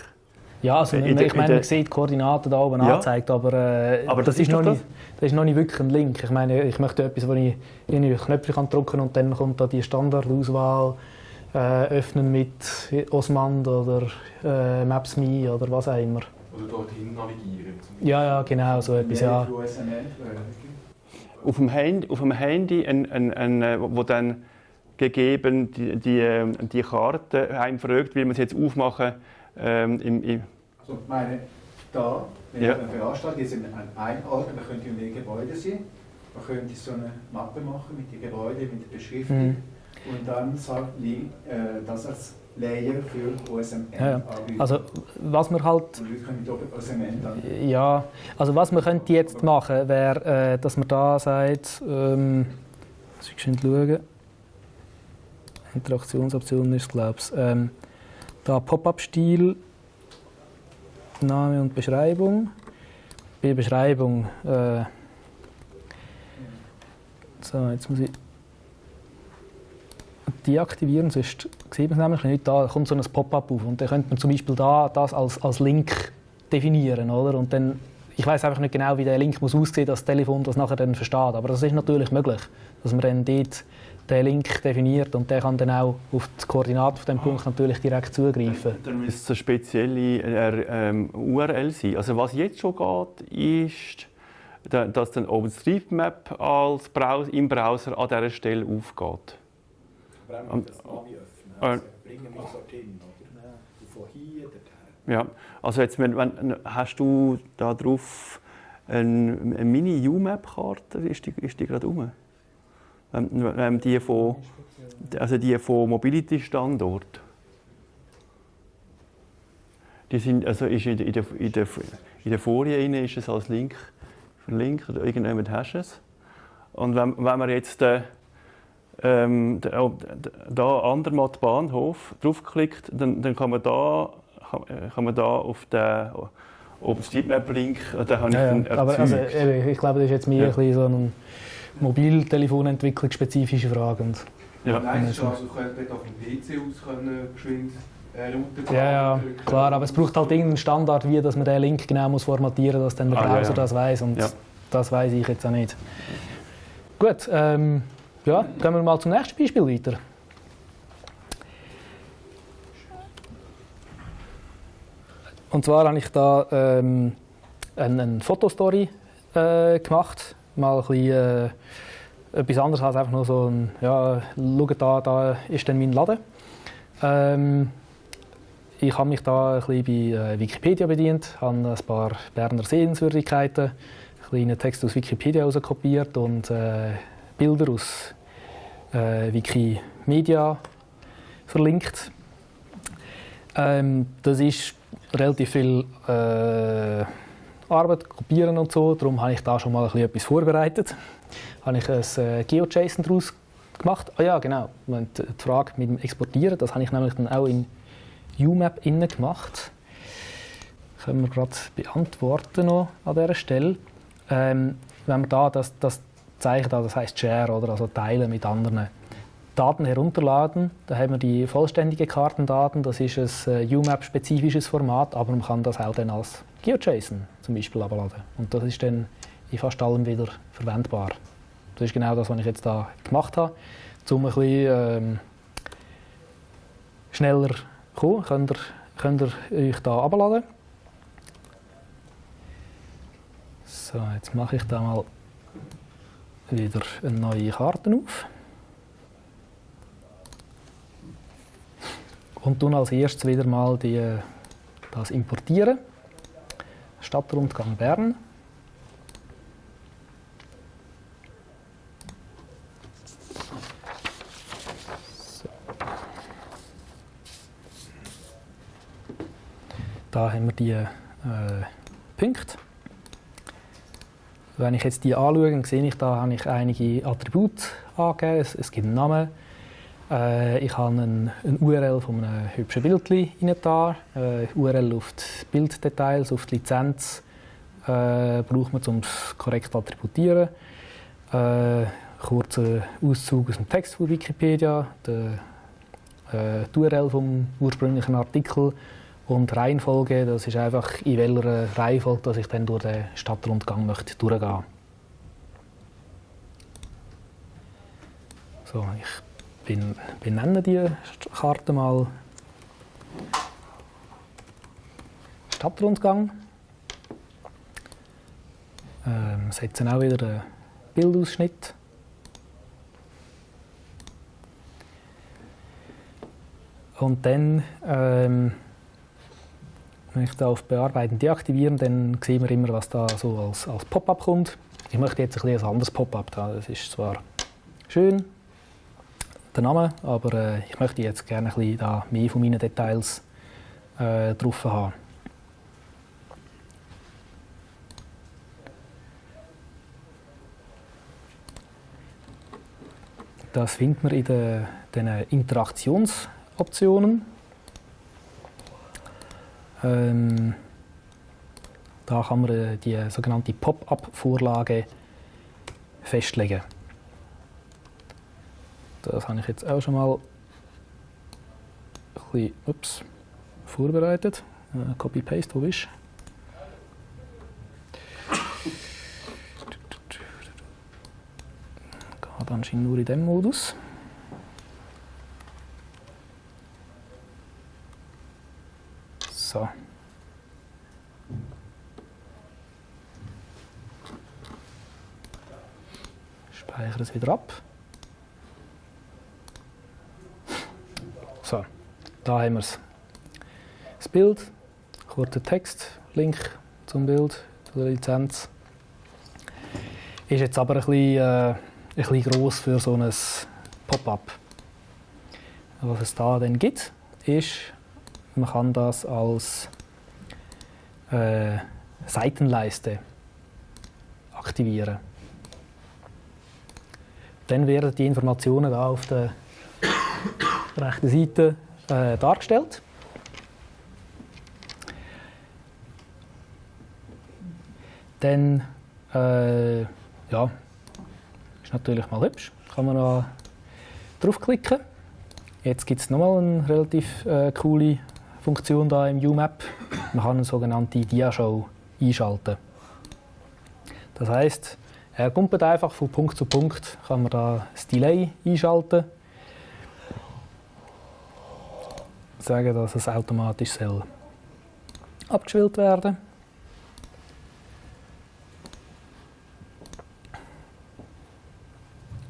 Ja, also, In ich meine, in man sieht die Koordinaten da oben Ja. angezeigt, aber, äh, Aber das, das ist noch doch nicht, das ist noch nicht wirklich ein Link. Ich meine, ich möchte etwas, wo ich irgendwie Knöpfe kann drücken und dann kommt da die Standardauswahl äh, öffnen mit Osmand oder äh, Maps.me oder was auch immer. Oder dorthin navigieren. Ja, ja, genau, so etwas, ja. Auf dem Handy, auf dem Handy ein, ein, ein, äh, wo dann gegeben die, die, äh, die Karte einem fragt, wie man es jetzt aufmachen ähm, im, im, Also meine, da, wenn Ja. eine Veranstaltung ist in einem ein Ort, man könnte in den Gebäude sein, man könnte so eine Mappe machen mit den Gebäuden, mit der Beschriftung Mhm. und dann sagt Link, äh, das als Layer für OSMN Ja, ja. anbieten. Also, was wir halt Ja, also was wir könnte jetzt machen, wäre, äh, dass man da sagt, ähm, muss ich schnell schauen. Interaktionsoptionen ist glaube ich. Ähm, da Pop-up-Stil, Name und Beschreibung. Bei Beschreibung, äh, so, jetzt muss ich deaktivieren, sonst sieht man es nämlich nicht. Da kommt so ein Pop-up auf und dann könnte man zum Beispiel da das als, als Link definieren, oder? Und dann, ich weiß einfach nicht genau, wie der Link muss aussehen, dass das Telefon das nachher dann versteht. Aber das ist natürlich möglich, dass man dann dort den Link definiert und der kann dann auch auf die Koordinaten auf dem Punkt natürlich direkt zugreifen. Dann müsste es eine spezielle äh, ähm, URL sein. Also was jetzt schon geht, ist, da- dass dann OpenStreetMap als Browser, im Browser an dieser Stelle aufgeht. Brauchen wir das Navi öffnen. Äh, Also bringen wir dorthin, oder? Von hier dorthin. Ja, also jetzt, wenn, wenn, hast du da drauf eine, eine Mini-UMAP-Karte? Ist die, ist die gerade rum? Ähm, ähm, die von, also die von Mobility-Standort. Die sind, also ist in, der- in, der, in, der, in der Folie rein ist es als Link verlinkt, oder irgendjemand hast es. Und wenn, wenn man jetzt äh, ähm, da, oh, da Andermatt Bahnhof draufklickt, dann, dann kann man da kann, äh, man da auf den OpenStreetMap-Link, äh, da habe ich Ja, dann ja. Aber also, eben, ich glaube, das ist jetzt mehr Ja. ein so eine Mobiltelefonentwicklung spezifische Frage. Und Ja. Nein, also, du könntest auf dem PC aus können, geschwind äh, Route Ja, ja, klar, aber es braucht halt irgendeinen Standard, wie dass man den Link genau muss formatieren muss, dass dann der Ah, ja, Browser ja. das weiß und Ja. das weiß ich jetzt auch nicht. Gut, ähm, ja, gehen wir mal zum nächsten Beispiel weiter. Und zwar habe ich da ähm, eine, eine Fotostory äh, gemacht, mal ein bisschen, äh, etwas anderes als einfach nur so ein, ja, schaut da, da ist dann mein Laden. Ähm, ich habe mich da ein bisschen bei äh, Wikipedia bedient, habe ein paar Berner Sehenswürdigkeiten, einen kleinen Text aus Wikipedia kopiert und äh, Bilder aus äh, Wikimedia verlinkt. Ähm, das ist relativ viel äh, Arbeit, kopieren und so, darum habe ich da schon mal etwas vorbereitet. Habe ich ein äh, GeoJSON daraus gemacht. Ah ja, genau. Und die Frage mit dem Exportieren, das habe ich nämlich dann auch in UMAP innen gemacht. Können wir gerade beantworten noch an dieser Stelle. Ähm, wenn wir da das, das Zeichen, da, das heißt Share oder also teilen mit anderen Daten herunterladen, da haben wir die vollständigen Kartendaten. Das ist ein äh, UMAP-spezifisches Format, aber man kann das auch dann als GeoJSON zum Beispiel abladen. Und das ist dann in fast allem wieder verwendbar. Das ist genau das, was ich jetzt da gemacht habe, um ein bisschen ähm, schneller kommen, könnt ihr, könnt ihr euch da abladen. So, jetzt mache ich da mal wieder eine neue Karte auf. Und tun als erstes wieder mal die, das importieren. Stadtrundgang Bern. Da haben wir die äh, Punkte. Wenn ich jetzt die anschaue, dann sehe ich, da habe ich einige Attribute angegeben. Es, es gibt einen Namen. Äh, ich habe eine, eine URL von einem hübschen Bild da. Äh, URL auf die Bilddetails, auf die Lizenz. Äh, braucht man, um es korrekt zu attributieren. Äh, kurzer Auszug aus dem Text von Wikipedia. Der, äh, die URL vom ursprünglichen Artikel und Reihenfolge, das ist einfach, in welcher Reihenfolge dass ich dann durch den Stadtrundgang möchte durchgehen So, ich benenne die Karte mal Stadtrundgang. Ähm, setzen auch wieder einen Bildausschnitt. Und dann ähm, wenn ich da auf Bearbeiten deaktivieren, dann sehen wir immer, was da so als, als Pop-up kommt. Ich möchte jetzt ein, ein anderes Pop-up da. Das ist zwar schön, der Name, aber äh, ich möchte jetzt gerne ein bisschen da mehr von meinen Details äh, drauf haben. Das findet man in den Interaktionsoptionen. Ähm, da kann man äh, die sogenannte Pop-up-Vorlage festlegen. Das habe ich jetzt auch schon mal ein bisschen ups, vorbereitet. Äh, Copy-Paste, wo bist Geht anscheinend nur in diesem Modus. So. Speichere es wieder ab. So, da haben wir es. Das Bild, kurzer Text, Link zum Bild, zu der Lizenz. Ist jetzt aber ein bisschen, äh, ein bisschen gross für so ein Pop-up. Was es da dann gibt, ist man kann das als äh, Seitenleiste aktivieren. Dann werden die Informationen da auf der rechten Seite äh, dargestellt. Dann äh, ja, ist natürlich mal hübsch. Kann man da draufklicken. Jetzt gibt es nochmal eine relativ äh, coole Funktion da im UMAP. Man kann eine sogenannte Diashow einschalten. Das heißt, er kommt einfach von Punkt zu Punkt, kann man da das Delay einschalten. Sagen, dass es automatisch soll abgeschwillt werden.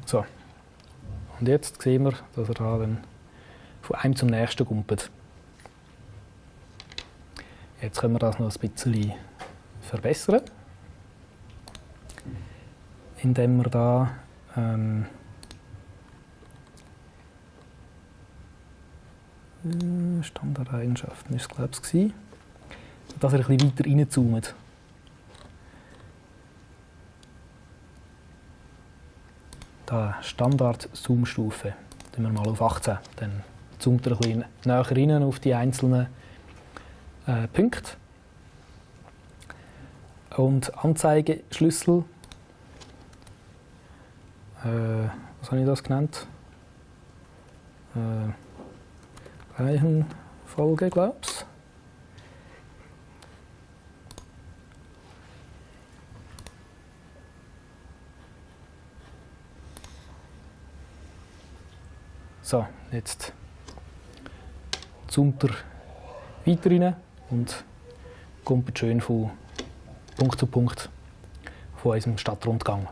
So. Und jetzt sehen wir, dass er da dann von einem zum nächsten kumpelt. Jetzt können wir das noch ein bisschen verbessern, indem wir da ähm, Standardeigenschaften ist glaube ich dass er ein bisschen weiter reinzoomt. Da Standard-Zoom-Stufe, wir mal auf 18, dann zoomt er ein bisschen näher rein auf die einzelnen äh, Punkte. Und Anzeigeschlüssel, äh, was habe ich das genannt? Äh, Reihenfolge, glaube ich. So, jetzt er weiter rein und kommt schön von Punkt zu Punkt von unserem Stadtrundgang.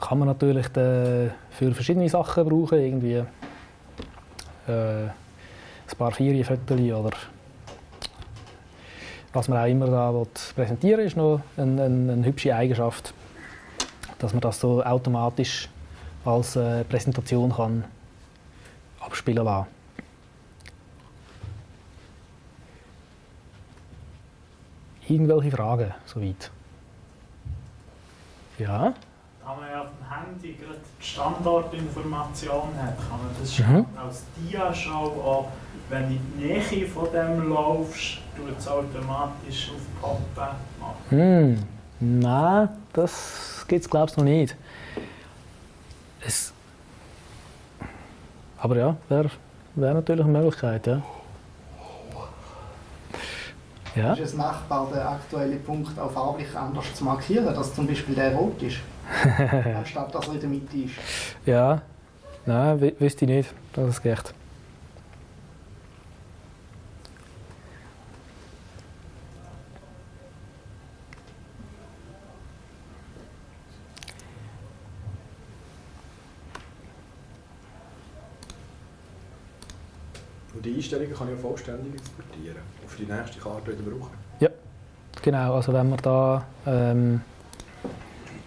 Kann man natürlich äh, für verschiedene Sachen brauchen, irgendwie äh, ein paar Ferienfotos oder was man auch immer da will präsentieren ist noch eine, eine, eine hübsche Eigenschaft, dass man das so automatisch als äh, Präsentation kann abspielen lassen. Irgendwelche Fragen soweit? Ja? Da man ja auf dem Handy gerade die Standortinformation hat, kann man das schon Mhm. als Dia-Schau auch, wenn du in die Nähe von dem laufst, tut es automatisch auf Poppen machen. Hm, nein, das gibt es glaube ich noch nicht. Es aber ja, wäre wär natürlich eine Möglichkeit, ja. Ja, Ist es machbar, den aktuellen Punkt auch farblich anders zu markieren, dass zum Beispiel der rot ist, anstatt dass er in der Mitte ist? ja. Nein, wü- wüsste ich nicht, dass es geht. Einstellungen kann ich ja vollständig exportieren und für die nächste Karte wieder brauchen. Genau, also wenn man da ähm,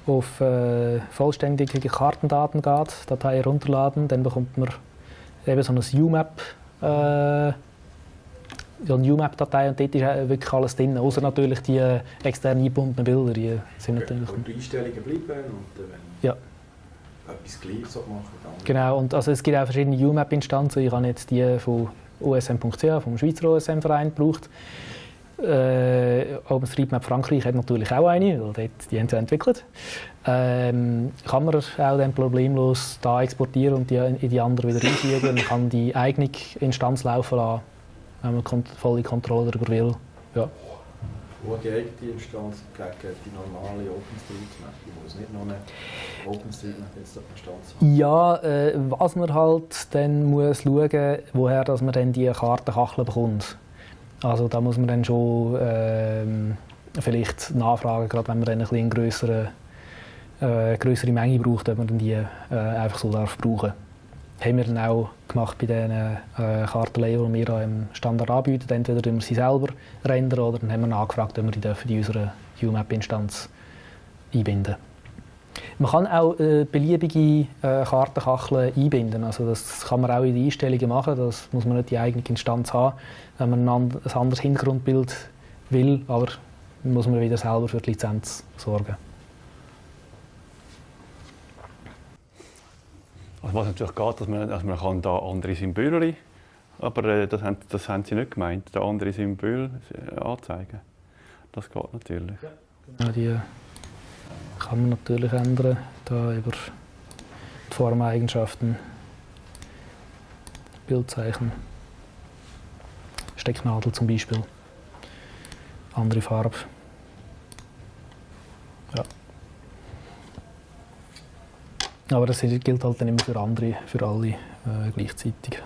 auf äh, vollständige Kartendaten geht, Datei herunterladen, dann bekommt man eben so eine UMAP, äh, so eine UMAP-Datei und dort ist wirklich alles drin, außer natürlich die äh, extern eingebundenen Bilder, die sind natürlich... Und die Einstellungen bleiben und äh, wenn Ja. etwas gleich so machen, dann... Genau, und also es gibt auch verschiedene UMAP-Instanzen. Ich habe jetzt die von OSM.ch, vom Schweizer OSM-Verein, gebraucht. Äh, OpenStreetMap Frankreich hat natürlich auch eine, weil dort, die haben sie entwickelt. Ähm, kann man auch dann problemlos da exportieren und die in die andere wieder einfügen. Man kann die eigene Instanz laufen lassen, wenn man volle Kontrolle darüber will. Ja. Wo die eigene Instanz gegen die normale OpenStreetMap, die muss nicht noch eine OpenStreetMap-Instanz haben. Ja, äh, was man halt dann muss schauen, woher dass man dann die Kartenkachel bekommt. Also da muss man dann schon ähm, vielleicht nachfragen, gerade wenn man dann ein bisschen größere, äh, Menge braucht, ob man dann die äh, einfach so darf brauchen. Haben wir dann auch gemacht bei den äh, Kartenlayern, die wir da im Standard anbieten. Entweder tun wir sie selber rendern oder dann haben wir nachgefragt, ob wir die dürfen in unserer UMAP-Instanz einbinden man kann auch äh, beliebige äh, Kartenkacheln einbinden. Also das kann man auch in die Einstellungen machen. Das muss man nicht die eigene Instanz haben, wenn man ein, and ein anderes Hintergrundbild will. Aber muss man wieder selber für die Lizenz sorgen. Also was natürlich geht, dass man, dass man kann da andere Symbole, aber äh, das, haben, das haben sie nicht gemeint, da andere Symbole äh, anzeigen. Das geht natürlich. Ja, die kann man natürlich ändern, da über die Formeigenschaften, Bildzeichen, Stecknadel zum Beispiel, andere Farbe. Aber das gilt halt dann immer für andere, für alle äh, gleichzeitig.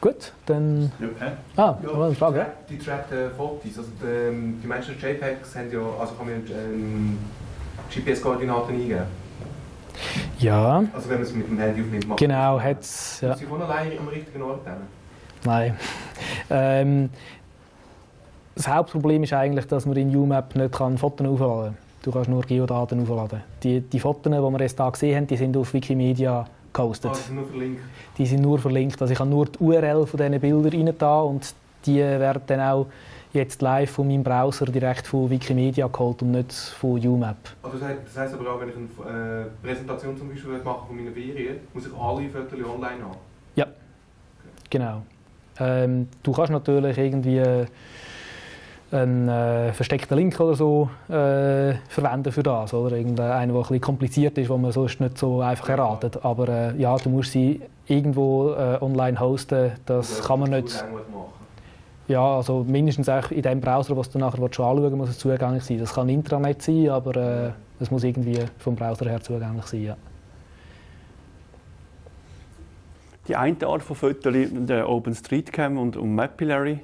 Gut, dann. Ja? Ah, Ja, eine Frage? Die trackten Fotos, also die, ähm, die Menschen JPEGs haben ja, also kann man ähm, GPS-Koordinaten eingeben. Ja, Also wenn man es mit dem Handy aufnimmt, macht genau, hat's. Ja. Ist sie von alleine am richtigen Ort hin? Nein. Ähm, das Hauptproblem ist eigentlich, dass man in UMAP nicht kann Fotos aufladen kann. Du kannst nur Geodaten aufladen. Die, die Fotos, die wir jetzt hier gesehen haben, die sind auf Wikimedia gehostet. Ah, ist nur verlinkt. Die sind nur verlinkt. Also ich habe nur die URL von diesen Bildern rein da und die werden dann auch jetzt live von meinem Browser direkt von Wikimedia geholt und nicht von UMAP. Also das, heisst, aber auch, wenn ich eine äh, Präsentation zum Beispiel mache von meiner Ferien, muss ich alle Fotos online haben. Genau. Ähm, du kannst natürlich irgendwie einen äh, versteckten Link oder so äh, verwenden für das. Oder? Irgendeinen, der ein bisschen kompliziert ist, wo man sonst nicht so einfach erratet. Aber äh, ja, du musst sie irgendwo äh, online hosten. Das kann man nicht. Ja, also mindestens auch in dem Browser, was du nachher anschauen willst, muss es zugänglich sein. Das kann Intranet sein, aber äh, es muss irgendwie vom Browser her zugänglich sein. Ja. Die eine Art von Fotos, der OpenStreetCam und, und Mapillary,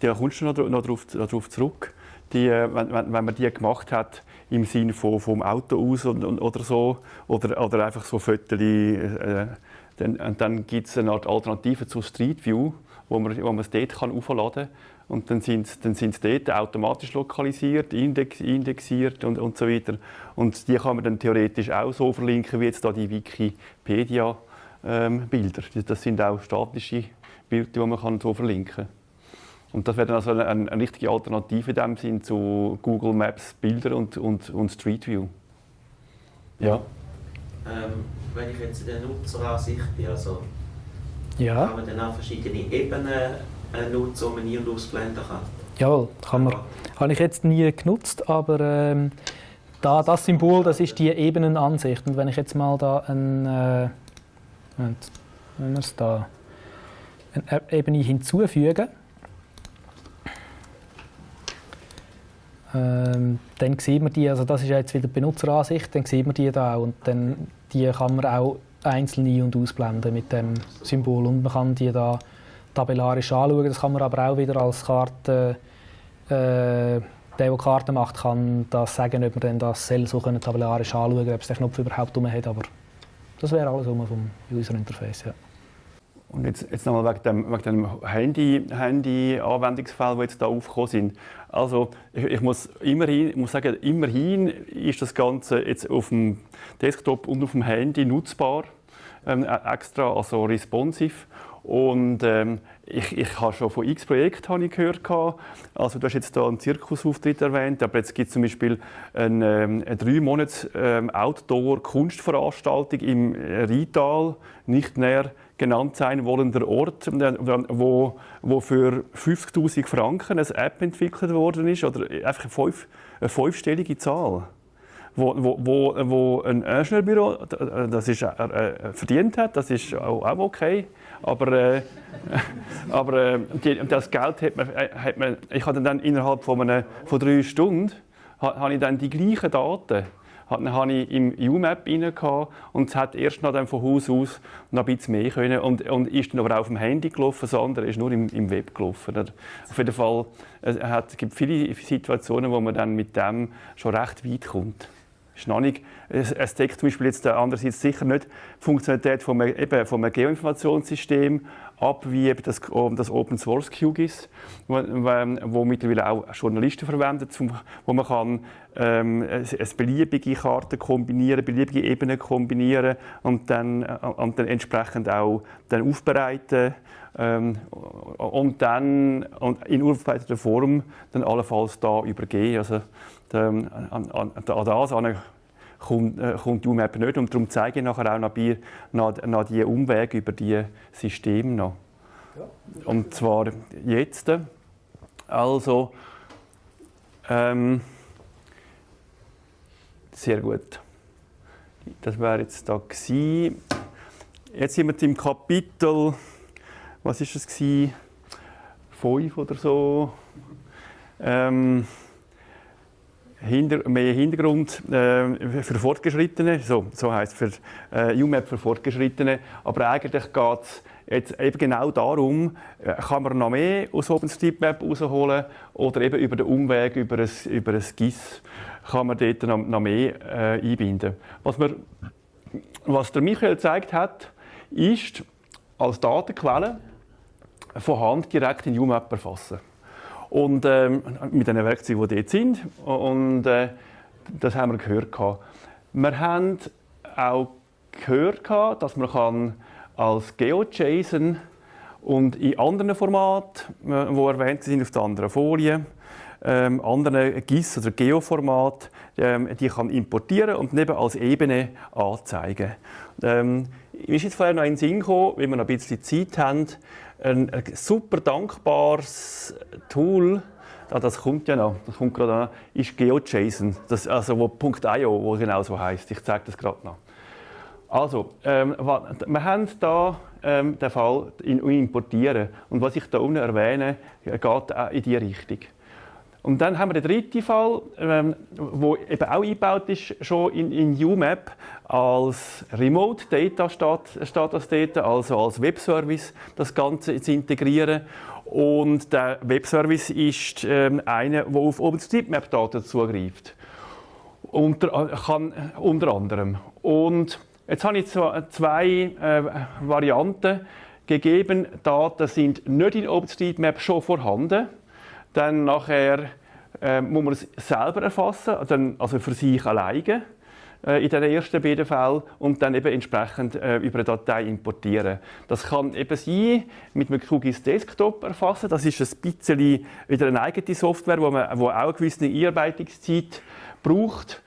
da kommst du noch, noch darauf, zurück. Die, äh, wenn, wenn man die gemacht hat, im Sinne von vom Auto aus und, und, oder so, oder, oder einfach so Fotos, äh, dann, dann gibt es eine Art Alternative zu Street View, wo man, wo man es dort kann aufladen kann. Und dann sind sie dann sind's dort automatisch lokalisiert, index, indexiert und, und so weiter. Und die kann man dann theoretisch auch so verlinken, wie jetzt da die Wikipedia ähm. Das sind auch statische Bilder, die man kann so verlinken kann. Und das wäre dann also eine, eine, richtige Alternative in dem Sinn zu Google Maps Bilder und, und, und Street View. Ja. Ähm, wenn ich jetzt in der Nutzeransicht bin, also ja. kann man dann auch verschiedene Ebenen äh, nutzen, die man und ausblenden kann? Jawohl, kann man. Habe ich jetzt nie genutzt, aber ähm, da, das Symbol, das ist die Ebenenansicht. Und wenn ich jetzt mal da ein, äh, wenn wir es da eine Ebene hinzufügen, ähm, dann sieht man die, also das ist jetzt wieder die Benutzeransicht, dann sieht man die da auch und dann die kann man auch einzeln ein- und ausblenden mit dem Symbol und man kann die da tabellarisch anschauen. Das kann man aber auch wieder als Karte, äh, der, der Karten macht, kann das sagen, ob man dann das soll so tabellarisch anschauen kann, ob es den Knopf überhaupt drum hat, aber das wäre alles vom User Interface, ja. Und jetzt, jetzt nochmal wegen dem, wegen dem Handy, Handy-Anwendungsfall, die jetzt da aufgekommen sind. Also ich, ich, muss immerhin, ich muss sagen, immerhin ist das Ganze jetzt auf dem Desktop und auf dem Handy nutzbar, ähm, extra, also responsive. Und ähm, ich, ich habe schon von x Projekten gehört. Also du hast jetzt da einen Zirkusauftritt erwähnt, aber jetzt gibt es zum Beispiel eine, ähm, eine drei Monats ähm, Outdoor-Kunstveranstaltung im Rital, nicht näher genannt sein wollender Ort, äh, wo, wo für 50'000 Franken eine App entwickelt worden ist, oder einfach eine, fünf, eine fünfstellige Zahl. Wo, wo, wo, ein Ingenieurbüro das ist, äh, verdient hat, das ist auch, auch okay. Aber, äh, aber äh, das Geld hat man, hat man, ich hatte dann innerhalb von, einer, von drei Stunden habe ich dann die gleichen Daten dann hatte ich im UMAP rein und es hat erst noch dann von Haus aus noch ein bisschen mehr können und, und ist dann aber auch auf dem Handy gelaufen, das andere ist nur im, im Web gelaufen. Auf jeden Fall, es, hat, gibt viele Situationen, wo man dann mit dem schon recht weit kommt. Ist noch nicht, deckt zum Beispiel jetzt andererseits sicher nicht die Funktionalität von einem, Geoinformationssystem ab, wie eben das, das Open Source QGIS, wo, wo mittlerweile auch Journalisten verwenden, wo man kann ähm, beliebige Karten kombinieren, beliebige Ebenen kombinieren und dann, äh, und dann entsprechend auch dann aufbereiten ähm, und dann in aufbereiteter Form dann allenfalls da übergehen. Also ähm, an, an, an das kommt, äh, kommt die UMAP nicht und darum zeige ich nachher auch noch, bei, noch, noch die Umwege über die Systeme noch. Ja. Und zwar jetzt. Also ähm, sehr gut. Das wäre jetzt da gewesen. Jetzt sind wir im Kapitel, was ist es gewesen? Fünf oder so. Ähm, hinter, mehr Hintergrund äh, für Fortgeschrittene, so, so heisst für äh, UMAP für Fortgeschrittene. Aber eigentlich geht es jetzt eben genau darum, äh, kann man noch mehr aus OpenStreetMap rausholen oder eben über den Umweg, über ein, über ein GIS kann man dort noch, noch mehr äh, einbinden. Was, wir, was der Michael gezeigt hat, ist als Datenquelle von Hand direkt in UMAP erfassen. Und ähm, mit den Werkzeugen, die dort sind. Und äh, das haben wir gehört. Wir haben auch gehört, dass man kann als GeoJSON und in anderen Formaten, die äh, erwähnt sind auf der anderen Folie, ähm, anderen GIS- oder Geoformat, ähm, die kann importieren und neben als Ebene anzeigen. Ähm, mir ist jetzt vorher noch in den Sinn gekommen, wenn wir noch ein bisschen Zeit haben, ein, super dankbares Tool, ah, das kommt ja noch, das kommt gerade an, ist GeoJSON, das, also wo .io, wo genau so heißt. Ich zeige das gerade noch. Also, ähm, wir haben hier ähm, den Fall in Importieren. Und was ich hier unten erwähne, geht auch in diese Richtung. Und dann haben wir den dritten Fall, ähm, wo eben auch eingebaut ist, schon in, in UMAP als Remote Data das dort, also als Webservice das Ganze zu integrieren. Und der Webservice ist ähm, einer, der auf OpenStreetMap-Daten zugreift. Unter, kann, unter anderem. Und jetzt habe ich zwei äh, Varianten gegeben. Daten sind nicht in OpenStreetMap schon vorhanden dann nachher äh, muss man es selber erfassen, dann, also für sich alleine äh, in den ersten beiden Fällen und dann eben entsprechend äh, über eine Datei importieren. Das kann eben sein, mit einem QGIS Desktop erfassen. Das ist ein bisschen wieder eine eigene Software, wo man wo auch eine gewisse Einarbeitungszeit braucht.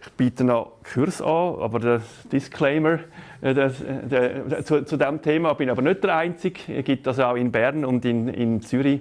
Ich biete noch Kurs an, aber der Disclaimer äh, das, der, zu, zu diesem Thema bin ich aber nicht der Einzige. Es gibt das auch in Bern und in, in Zürich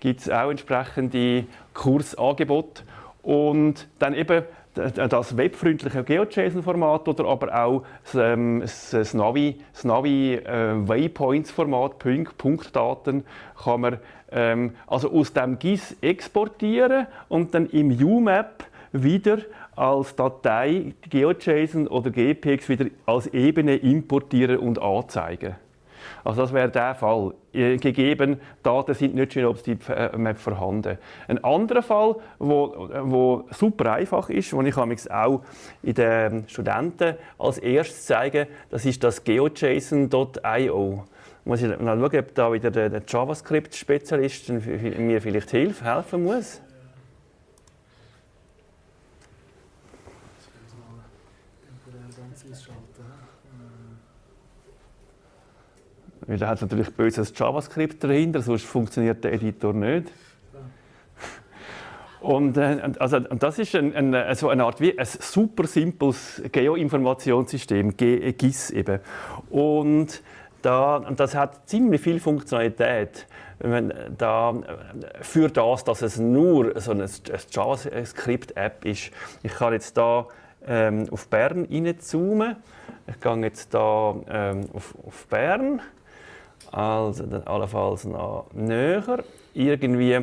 gibt es auch entsprechende Kursangebote. Und dann eben das webfreundliche GeoJSON-Format oder aber auch das, ähm, das Navi, das Navi äh, Waypoints-Format, Punktdaten, kann man ähm, also aus dem GIS exportieren und dann im UMAP wieder als Datei GeoJSON oder GPX wieder als Ebene importieren und anzeigen. Also das wäre der Fall. Äh, gegeben, Daten sind nicht auf die Map vorhanden. Ein anderer Fall, wo, wo super einfach ist, den ich auch in den Studenten als erstes zeige, das ist das geojson.io. Muss ich mal schauen, ob da wieder der JavaScript-Spezialist mir vielleicht helfen muss. Weil da hat natürlich böses JavaScript dahinter, sonst funktioniert der Editor nicht. Und, äh, also, und das ist ein, ein, so eine Art wie ein super simples Geoinformationssystem, GIS eben. Und da, das hat ziemlich viel Funktionalität. Da, für das, dass es nur so eine, eine JavaScript-App ist. Ich kann jetzt da ähm, auf Bern reinzoomen. Ich gehe jetzt da ähm, auf, auf Bern also dann allenfalls noch näher. Irgendwie,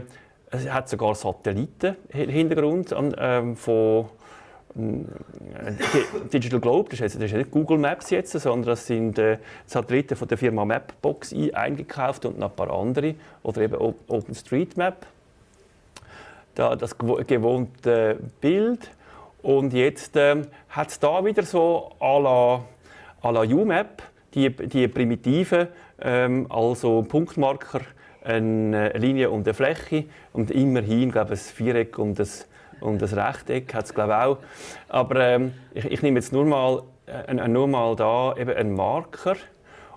es hat sogar Satelliten-Hintergrund ähm, von äh, Digital Globe, das ist, ist nicht Google Maps jetzt, sondern das sind äh, Satelliten von der Firma Mapbox eingekauft und noch ein paar andere, oder eben OpenStreetMap. Da das gewohnte Bild. Und jetzt äh, hat es da wieder so à la, à la UMAP die, die primitiven ähm, also Punktmarker, eine Linie und eine Fläche und immerhin, glaube ich, ein Viereck und ein, und ein Rechteck hat es, glaube auch. Aber ähm, ich, ich, nehme jetzt nur mal, äh, nur mal da eben einen Marker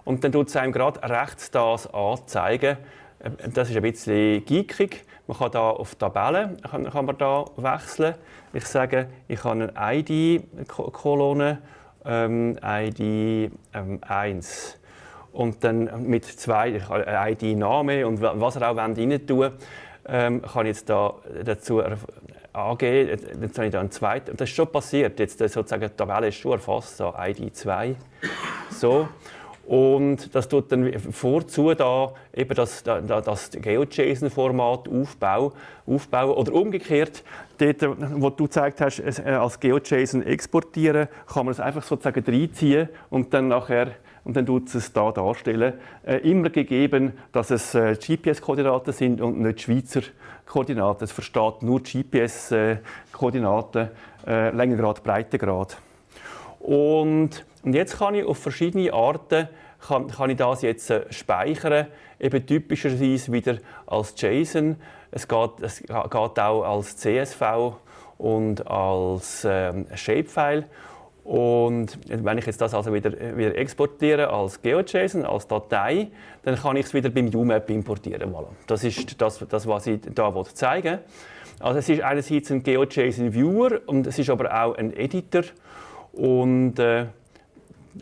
und dann tut es einem gerade rechts das anzeigen. Äh, das ist ein bisschen geekig. Man kann da auf Tabellen kann, kann man da wechseln. Ich sage, ich habe eine ID-Kolonne, ähm, ID ähm, 1 und dann mit zwei ID-Name und was er auch rein tun ähm, kann ich jetzt da dazu angeben. Jetzt habe ich da einen zweiten. Das ist schon passiert. Jetzt sozusagen die Tabelle ist schon erfasst, so ID 2. So. Und das tut dann vorzu da eben das, das GeoJSON-Format aufbauen, aufbauen. Oder umgekehrt, dort, wo du gezeigt hast, äh, als GeoJSON exportieren, kann man es einfach sozusagen reinziehen und dann nachher und dann tut es da darstellen. Äh, immer gegeben, dass es äh, GPS-Koordinaten sind und nicht Schweizer Koordinaten. Es versteht nur GPS-Koordinaten, äh, Längengrad, Breitengrad. Und, und jetzt kann ich auf verschiedene Arten kann, kann ich das jetzt äh, speichern, eben typischerweise wieder als JSON. Es geht, es geht auch als CSV und als ähm, Shapefile. Und wenn ich jetzt das also wieder, wieder exportiere als GeoJSON, als Datei, dann kann ich es wieder beim UMAP importieren. Voilà. Das ist das, das was ich da zeigen Also es ist einerseits ein GeoJSON Viewer und es ist aber auch ein Editor. Und äh,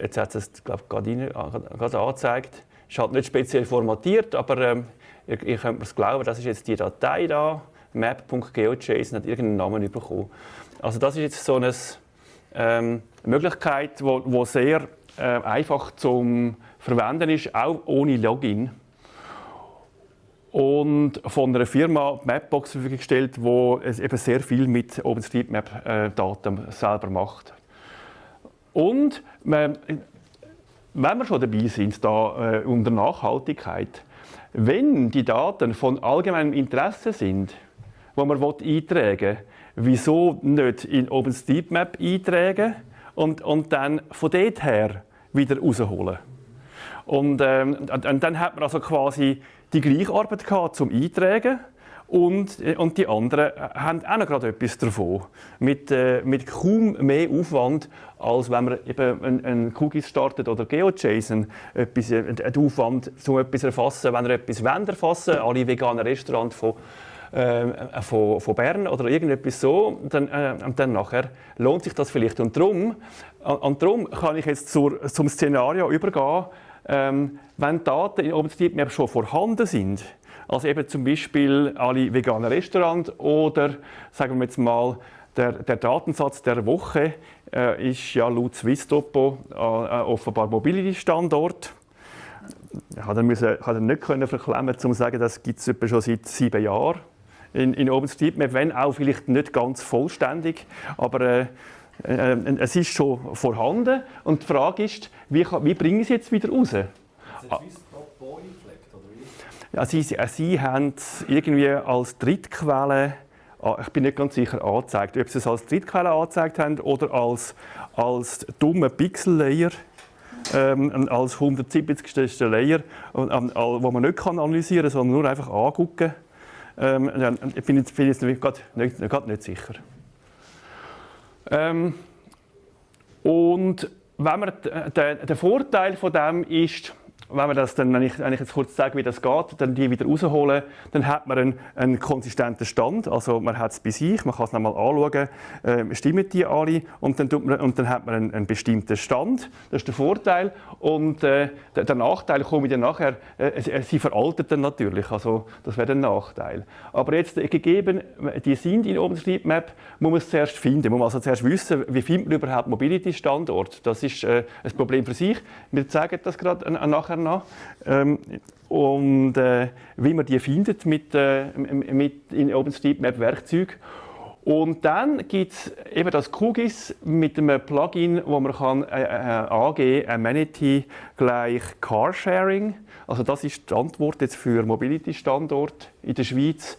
jetzt hat es glaube ich, gerade, gerade angezeigt. Ist halt nicht speziell formatiert, aber äh, ihr, ihr könnt mir es glauben, das ist jetzt die Datei da, map.geojson, hat irgendeinen Namen bekommen. Also das ist jetzt so ein ähm, Möglichkeit, wo, wo sehr äh, einfach zum Verwenden ist, auch ohne Login. Und von einer Firma Mapbox zur Verfügung gestellt, die eben sehr viel mit OpenStreetMap-Daten selber macht. Und wenn wir schon dabei sind, da äh, unter Nachhaltigkeit, wenn die Daten von allgemeinem Interesse sind, die man eintragen will, wieso nicht in OpenStreetMap eintragen und, und dann von dort her wieder rausholen? Und, ähm, und dann hat man also quasi die gleiche Arbeit gehabt zum Eintragen und, und die anderen haben auch noch gerade etwas davon. Mit, äh, mit kaum mehr Aufwand, als wenn man eben einen, einen startet oder GeoJSON. Etwas, äh, ein Aufwand, um etwas zu erfassen, wenn er etwas erfassen will, alle veganen Restaurants von äh, von, von Bern oder irgendetwas so, dann, äh, dann nachher lohnt sich das vielleicht. Und darum, und darum kann ich jetzt zur, zum Szenario übergehen, ähm, wenn Daten in OpenStreetMap schon vorhanden sind, also eben zum Beispiel alle veganen Restaurants oder sagen wir jetzt mal der, der Datensatz der Woche äh, ist ja laut Swisstopo äh, äh offenbar Mobility-Standort. Ich konnte dann nicht verklemmen, um zu sagen, das gibt es schon seit sieben Jahren in, in OpenStreetMap, wenn auch vielleicht nicht ganz vollständig, aber äh, äh, es ist schon vorhanden. Und die Frage ist, wie, wie bringen Sie es jetzt wieder raus? Ja, sie, sie haben es irgendwie als Drittquelle, ich bin nicht ganz sicher, angezeigt. Ob sie es als Drittquelle angezeigt haben oder als, als dumme Pixel-Layer, ähm, als 170. Layer, ähm, wo man nicht analysieren kann, sondern nur einfach angucken ähm, ich bin jetzt, bin jetzt gerade nicht, nicht sicher. Ähm, und wenn man, der, der Vorteil von dem ist, wenn wir das dann, wenn ich, wenn jetzt kurz sage, wie das geht, dann die wieder rausholen, dann hat man einen, einen konsistenten Stand. Also man hat es bei sich, man kann es nochmal anschauen, äh, stimmen die alle und dann, tut man, und dann hat man einen, einen bestimmten Stand. Das ist der Vorteil. Und äh, der, der, Nachteil komme dann nachher, äh, sie veraltet dann natürlich, also das wäre ein Nachteil. Aber jetzt äh, gegeben, die sind in OpenStreetMap, muss man es zuerst finden. Man muss also zuerst wissen, wie findet man überhaupt Mobility-Standort. Das ist äh, ein Problem für sich. Wir zeigen das gerade äh, noch. Ähm, und äh, wie man die findet mit, äh, mit in OpenStreetMap Werkzeug. Und dann gibt es eben das QGIS mit einem Plugin, wo man kann äh, äh, angeben Amenity gleich Carsharing. Also das ist die Antwort jetzt für Mobility-Standort in der Schweiz.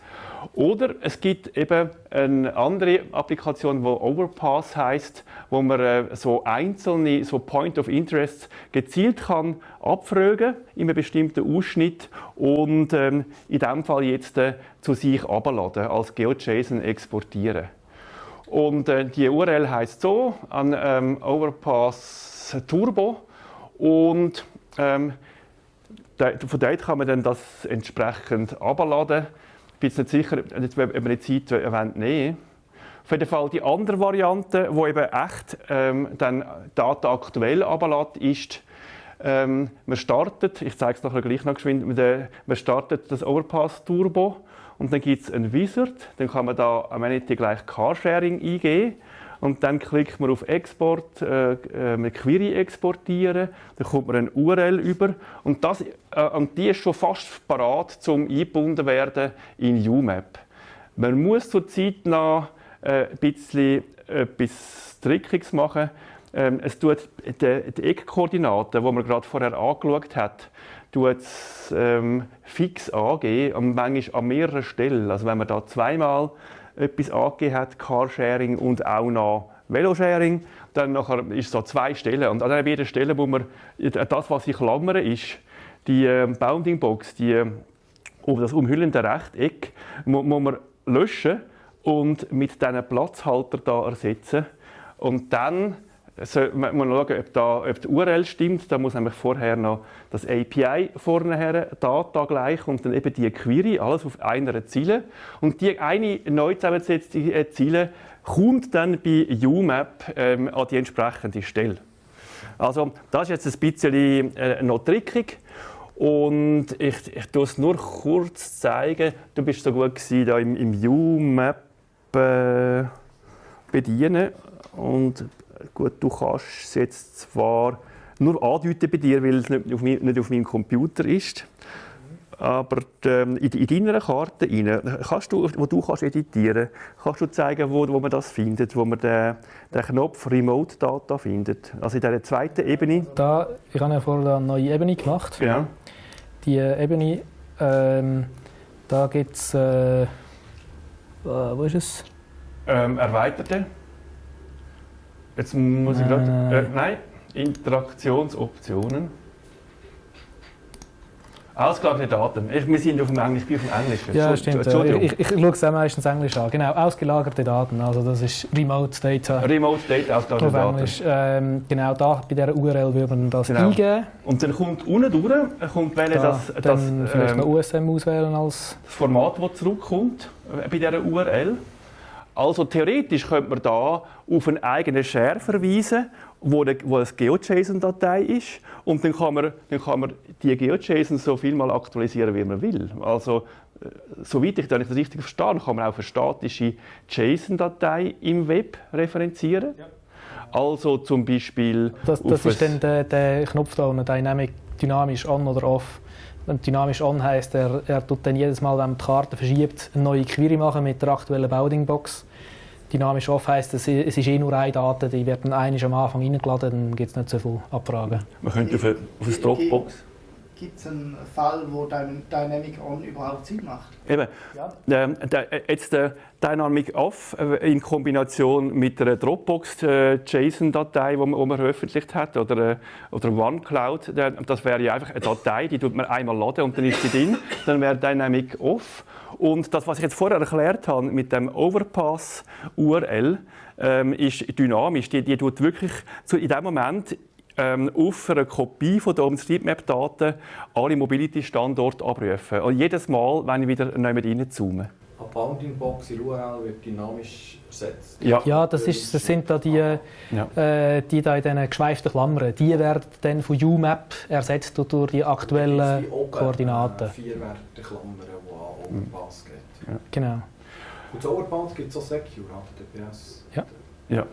Oder es gibt eben eine andere Applikation, die Overpass heißt, wo man äh, so einzelne so Point of Interest gezielt kann abfragen in einem bestimmten Ausschnitt und ähm, in dem Fall jetzt äh, zu sich abladen als GeoJSON exportieren. Und äh, die URL heißt so an ähm, Overpass Turbo und ähm, von dort kann man dann das entsprechend abladen bin jetzt nicht sicher, ob wir die Zeit erwähnt nehmen. Auf jeden Fall die andere Variante, die eben echt ähm, dann Daten aktuell ablässt, ist, ähm, man startet, ich zeige es nachher gleich noch geschwind, man startet das Overpass Turbo und dann gibt es einen Wizard, dann kann man da Amenity gleich Carsharing eingeben und dann klickt man auf Export, äh, äh, mit Query exportieren, dann kommt man eine URL über und, das, äh, und die ist schon fast parat zum eingebunden werden in UMAP. Man muss zurzeit noch äh, ein bisschen etwas Trickiges machen. Ähm, es tut die, die Eckkoordinaten, die man gerade vorher angeschaut hat, tut ähm, fix angeben, und manchmal an mehreren Stellen. Also wenn man da zweimal etwas angegeben hat, Carsharing und auch noch Velosharing. Dann nachher ist es so zwei Stellen. Und an jeder Stelle, wo man, das, was ich klammere, ist die äh, Bounding-Box, die, äh, das umhüllende Rechteck, muss man löschen und mit diesen Platzhalter da ersetzen. Und dann sollte man schauen, ob, da, ob die URL stimmt. Da muss nämlich vorher noch das API vorne her, Data gleich und dann eben die Query, alles auf einer Ziele. Und die eine neu zusammengesetzte äh, Ziele kommt dann bei UMAP ähm, an die entsprechende Stelle. Also das ist jetzt ein bisschen äh, noch trickig. Und ich, ich tue es nur kurz zeigen. Du bist so gut gewesen, da im, im UMAP äh, bedienen. Und gut, du kannst es jetzt zwar nur andeuten bei dir, weil es nicht auf, mein, nicht auf meinem Computer ist. Aber ähm, in, in deiner Karte rein, kannst du, wo du kannst editieren kannst, du zeigen, wo, wo man das findet, wo man den, den Knopf Remote Data findet. Also in dieser zweiten Ebene. Da, ich habe ja vorher eine neue Ebene gemacht. Genau. Die Ebene, ähm, da gibt es, äh, äh, wo ist es? Ähm, erweiterte. Jetzt muss ich gerade. Äh. Äh, nein, Interaktionsoptionen. Ausgelagerte Daten. Ich, wir sind auf dem Englisch, ich bin auf dem Englischen. Ja, stimmt. Entschuldigung. Ich, ich, ich schaue es auch meistens Englisch an. Genau, ausgelagerte Daten. Also das ist Remote Data. Remote Data, ausgelagerte Auf Daten. Englisch. Ähm, genau, da bei dieser URL würde man das Genau. eingeben. Und dann kommt unten durch, äh, kommt wählen, Da, das, das, dann vielleicht noch ähm, USM auswählen als... das Format, das zurückkommt äh, bei dieser URL. Also theoretisch könnte man da auf einen eigenen Share verweisen, wo, eine, wo eine GeoJSON-Datei ist. Und dann kann, man, dann kann man die GeoJSON so viel mal aktualisieren, wie man will. Also, äh, soweit ich das richtig verstehe, kann man auch eine statische JSON-Datei im Web referenzieren. Also zum Beispiel. Das, das ist dann der, der Knopf da unten, Dynamic, dynamisch on oder off. Wenn dynamisch on heisst, er, er tut dann jedes Mal, wenn man die Karte verschiebt, eine neue Query machen mit der aktuellen Bounding-Box. Dynamisch off heisst, es, ist eh nur eine Daten, die wird dann einmal am Anfang reingeladen, dann gibt es nicht so viele Abfragen. Man könnte auf, eine, auf eine Dropbox. Gibt es einen Fall, wo Dyn- Dynamic On überhaupt Sinn macht? Eben. Ja. Ähm, der, äh, jetzt der Dynamic Off äh, in Kombination mit einer Dropbox äh, JSON-Datei, die man, veröffentlicht hat, oder, äh, oder OneCloud, das wäre ja einfach eine Datei, die tut man einmal laden und dann ist sie drin. Dann wäre Dynamic Off. Und das, was ich jetzt vorher erklärt habe mit dem Overpass URL, ähm, ist dynamisch. Die, die tut wirklich zu, in dem Moment ähm, auf einer Kopie von der OpenStreetMap-Daten alle Mobility-Standorte abrufen. Und jedes Mal, wenn ich wieder neu reinzoome. Eine Bounding-Box in URL wird dynamisch ersetzt. Ja. Ja, das, ist, das sind da die, äh, die da in diesen geschweiften Klammern. Die werden dann von UMap ersetzt durch die aktuellen Koordinaten. Äh, vier Werte Klammern, an Overpass geht. Genau. Und das Overpass gibt es auch Secure, HTTPS. Ja. Ja.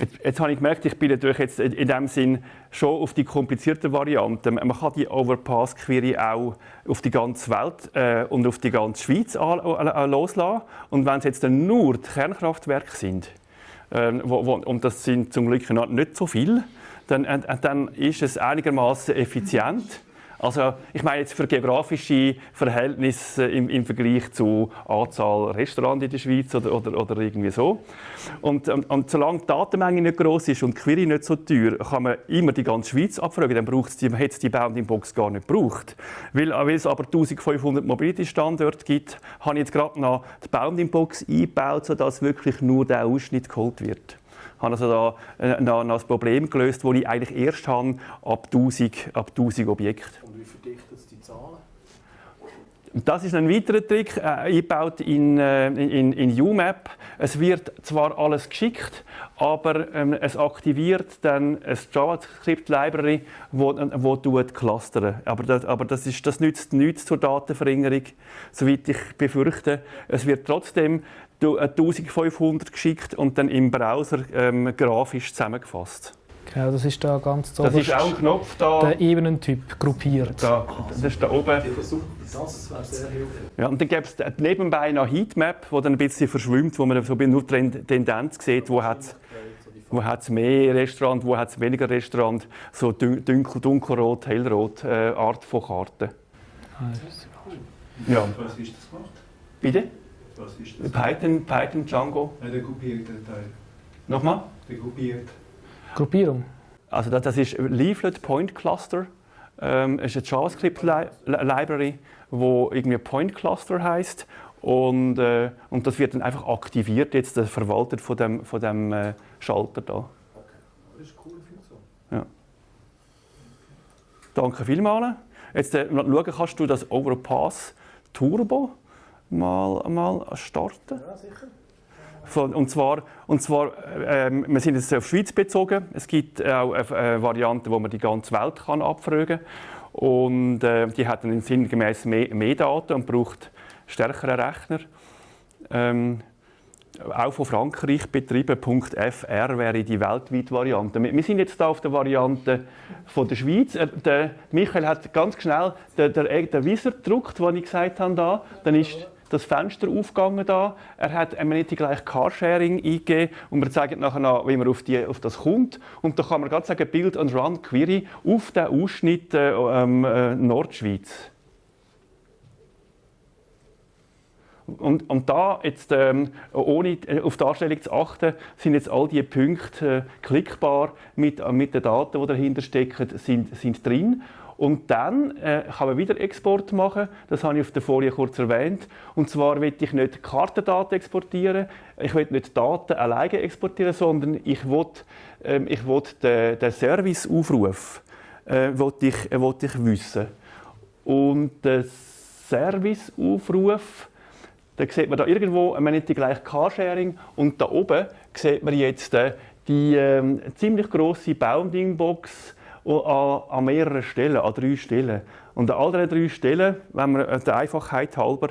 Jetzt, jetzt habe ich gemerkt, ich bin natürlich jetzt in dem Sinn schon auf die komplizierten Varianten. Man kann die Overpass-Query auch auf die ganze Welt äh, und auf die ganze Schweiz loslassen. Und wenn es jetzt dann nur die Kernkraftwerke sind, äh, wo, wo, und das sind zum Glück noch nicht so viele, dann, äh, dann ist es einigermaßen effizient. Also ich meine jetzt für geografische Verhältnisse im, im Vergleich zu Anzahl Restaurants in der Schweiz oder, oder, oder irgendwie so. Und, und, und solange die Datenmenge nicht groß ist und die Query nicht so teuer, kann man immer die ganze Schweiz abfragen. Dann braucht's die, hätte es die Bounding-Box gar nicht gebraucht. Weil, weil es aber 1500 Mobility-Standorte gibt, habe ich jetzt gerade noch die Bounding-Box eingebaut, sodass wirklich nur der Ausschnitt geholt wird. Ich habe also da äh, noch, noch das Problem gelöst, das ich eigentlich erst habe, ab 1000, ab 1000 Objekte. Und wie verdichtet es die Zahlen? Und Das ist ein weiterer Trick, äh, eingebaut in, äh, in, in UMap. Es wird zwar alles geschickt, aber ähm, es aktiviert dann ein JavaScript-Library, wo, wo tut clustern. Aber, das, aber das, ist, das nützt nichts zur Datenverringerung, soweit ich befürchte. Es wird trotzdem du- äh, 1500 geschickt und dann im Browser ähm, grafisch zusammengefasst. Genau, das ist da ganz Das ist auch ein Knopf da. Der Ebenentyp gruppiert. Da, das ist da oben. Das wäre sehr hilfreich. Ja, und dann gibt es nebenbei noch Heatmap, wo dann ein bisschen verschwimmt, wo man so nur die Ten- Tendenz sieht, wo hat wo hat's mehr Restaurant, wo hat es weniger Restaurant, so dun- dunkel, dunkelrot, hellrot äh, Art von Karten. Ja. Was ist das gemacht? Bitte? Was ist das? Python, Python, Django. Ja, der gruppierte Teil. Nochmal? Der gruppiert. Gruppierung. Also das, das ist Leaflet Point Cluster. Ähm, es ist eine JavaScript-Library, wo irgendwie Point Cluster heißt und, äh, und das wird dann einfach aktiviert, jetzt äh, verwaltet von dem, von dem äh, Schalter da. Das ist eine coole Funktion. Ja. Danke vielmals. Jetzt äh, schauen, kannst du das Overpass Turbo mal, mal starten? Ja, sicher. Von, und zwar, und zwar ähm, wir sind jetzt auf die Schweiz bezogen. Es gibt auch eine, Variante, wo man die ganze Welt kann abfragen kann. Und äh, die hat dann sinngemäß mehr, mehr Daten und braucht stärkere Rechner. Ähm, auch von Frankreich betrieben. .fr wäre die weltweite Variante. Wir sind jetzt da auf der Variante von der Schweiz. Äh, Der Michael hat ganz schnell den, den, den Visor gedruckt, den ich gesagt habe. Da. Dann ist das Fenster aufgegangen da. Er hat Amenity gleich Carsharing eingegeben und wir zeigen nachher noch, wie man auf, die, auf das kommt. Und da kann man gerade sagen, Build and Run Query auf den Ausschnitt äh, ähm, äh, Nordschweiz. Und, und da jetzt, ähm, ohne äh, auf die Darstellung zu achten, sind jetzt all diese Punkte äh, klickbar mit, äh, mit den Daten, die dahinter stecken, sind, sind drin. Und dann äh, kann man wieder Export machen. Das habe ich auf der Folie kurz erwähnt. Und zwar will ich nicht Kartendaten exportieren. Ich will nicht Daten alleine exportieren, sondern ich will, ähm, ich will den, den Serviceaufruf äh, will ich, äh, will ich wissen. Und der Serviceaufruf da sieht man da irgendwo, man nennt die gleich Carsharing und da oben sieht man jetzt äh, die ähm, ziemlich Bounding-Box an, an mehreren Stellen, an drei Stellen. Und an all drei Stellen, wenn man der Einfachheit halber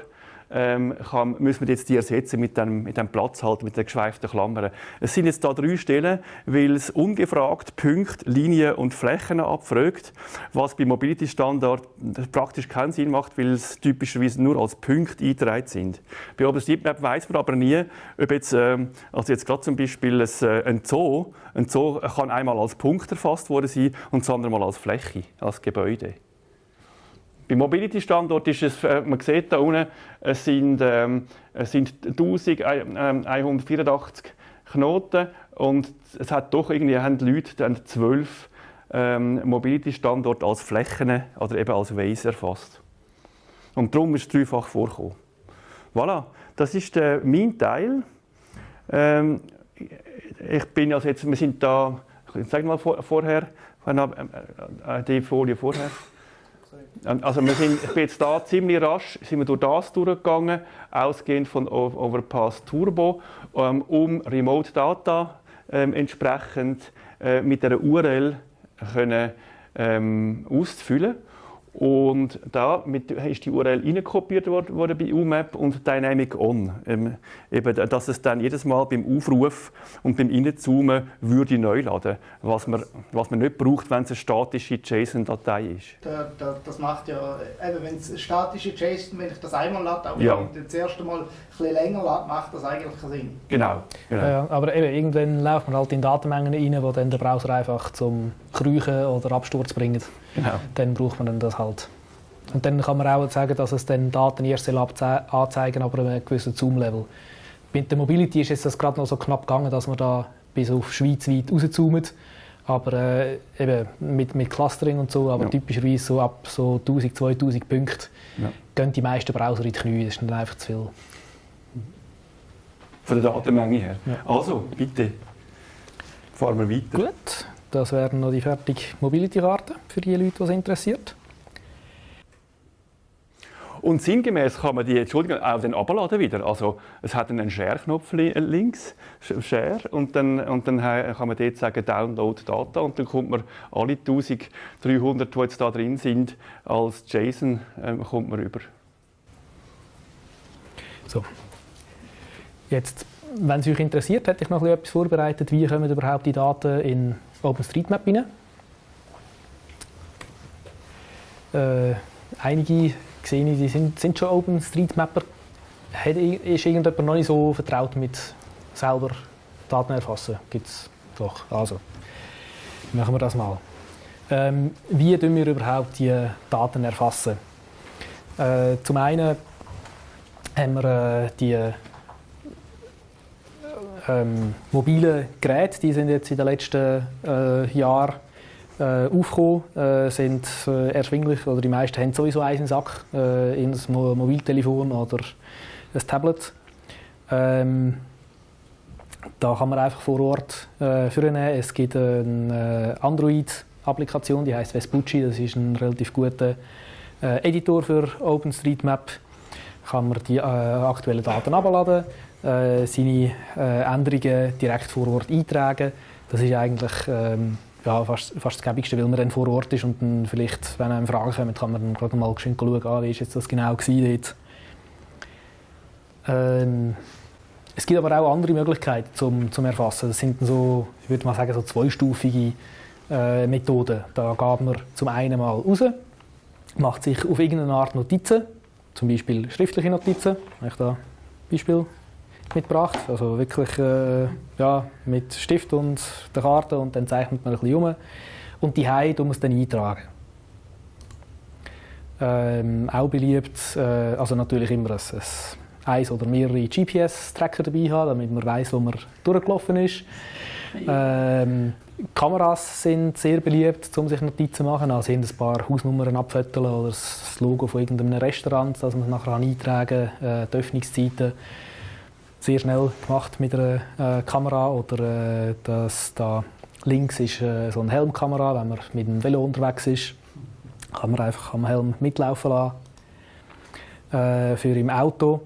ähm, kann, müssen wir jetzt die ersetzen mit dem, mit dem Platz halt, mit den geschweiften Klammern. Es sind jetzt da drei Stellen, weil es ungefragt Punkte, Linien und Flächen abfragt, was bei Mobility Standard praktisch keinen Sinn macht, weil es typischerweise nur als Punkte eingetragen sind. Bei OpenStreetMap weiß man aber nie, ob jetzt, ähm, also jetzt gerade zum Beispiel ein, äh, ein Zoo, ein Zoo kann einmal als Punkt erfasst worden sein und das andere Mal als Fläche, als Gebäude. Beim Mobility-Standort ist es, äh, man sieht da unten, es sind, ähm, es sind 1184 Knoten und es hat doch irgendwie haben die Leute dann zwölf ähm, Mobility-Standorte als Flächen oder eben als Waze erfasst. Und darum ist es dreifach vorgekommen. Voilà, das ist der, mein Teil. Ähm, ich bin also jetzt, wir sind da, sag mal vor, vorher, äh, die Folie vorher. Also wir sind, ich bin jetzt da ziemlich rasch sind wir durch das durchgegangen, ausgehend von Overpass Turbo, ähm, um Remote Data ähm, entsprechend äh, mit der URL können, ähm, auszufüllen. Und da mit, ist die URL reinkopiert worden bei UMAP und Dynamic On. Ähm, eben, dass es dann jedes Mal beim Aufruf und beim Reinzoomen würde neu laden, was man, was man nicht braucht, wenn es eine statische JSON-Datei ist. Da, da, das macht ja, eben, wenn es eine statische JSON, wenn ich das einmal lade, aber Ja. das erste Mal ein bisschen länger lade, macht das eigentlich keinen Sinn. Genau. genau. Ja, aber eben, irgendwann läuft man halt in Datenmengen rein, wo dann der Browser einfach zum Kriechen oder Absturz bringt. Genau. Dann braucht man dann das halt. Und dann kann man auch sagen, dass es dann Daten erst anzeigen, aber einem gewissen Zoom-Level. Mit der Mobility ist jetzt das gerade noch so knapp gegangen, dass man da bis auf schweizweit rauszoomt. Aber äh, eben mit, mit Clustering und so, aber Ja. typischerweise so ab so 1000, 2000 Punkten Ja. gehen die meisten Browser in die Knie. Das ist dann einfach zu viel. Von der Datenmenge her. Ja. Also, bitte. Fahren wir weiter. Gut, das wären noch die fertige Mobility-Karten für die Leute, die es interessiert. Und sinngemäß kann man die, Entschuldigung, auch dann abladen wieder. Also es hat einen Share-Knopf äh, links, Sh- Share, und dann, und dann kann man dort sagen Download Data und dann kommt man alle 1300, die jetzt da drin sind, als JSON ähm, kommt man über. So. Jetzt, wenn es euch interessiert, hätte ich noch etwas vorbereitet. Wie kommen überhaupt die Daten in OpenStreetMap rein? Äh, einige sehe ich, die sind, sind schon OpenStreetMapper. Ist irgendjemand noch nicht so vertraut mit selber Daten erfassen? Gibt es doch. Also, machen wir das mal. Ähm, wie tun wir überhaupt die Daten erfassen? Äh, zum einen haben wir äh, die ähm, mobilen Geräte, die sind jetzt in den letzten äh, Jahren äh, aufgekommen, äh, sind äh, erschwinglich, oder die meisten haben sowieso einen Sack, äh, in ein Mo Mobiltelefon oder ein Tablet. Ähm, da kann man einfach vor Ort äh, führen. Es gibt eine äh, Android-Applikation, die heißt Vespucci. Das ist ein relativ guter äh, Editor für OpenStreetMap. Kann man die äh, aktuellen Daten abladen, äh, seine äh, Änderungen direkt vor Ort eintragen. Das ist eigentlich ähm, ja, fast, fast das Gäbigste, weil man dann vor Ort ist und dann vielleicht, wenn einem Fragen kommen, kann man dann gerade mal schön schauen, ah, wie ist jetzt das genau gewesen. Ähm, es gibt aber auch andere Möglichkeiten zum, zum Erfassen. Das sind so, ich würde mal sagen, so zweistufige äh, Methoden. Da geht man zum einen mal raus, macht sich auf irgendeine Art Notizen, zum Beispiel schriftliche Notizen. Ich da Beispiel mitgebracht. Also wirklich äh, ja, mit Stift und der Karte und dann zeichnet man ein bisschen um. Und die tun wir es dann eintragen. Ähm, auch beliebt, äh, also natürlich immer ein, ein eins oder mehrere GPS-Tracker dabei haben, damit man weiß, wo man durchgelaufen ist. Ähm, Kameras sind sehr beliebt, um sich Notizen zu machen. Also ein paar Hausnummern abfetteln oder das Logo von irgendeinem Restaurant, das man nachher eintragen kann, äh, die Öffnungszeiten. Sehr schnell gemacht mit einer äh, Kamera oder äh, das da links ist äh, so eine Helmkamera, wenn man mit dem Velo unterwegs ist, kann man einfach am Helm mitlaufen lassen. Äh, für im Auto,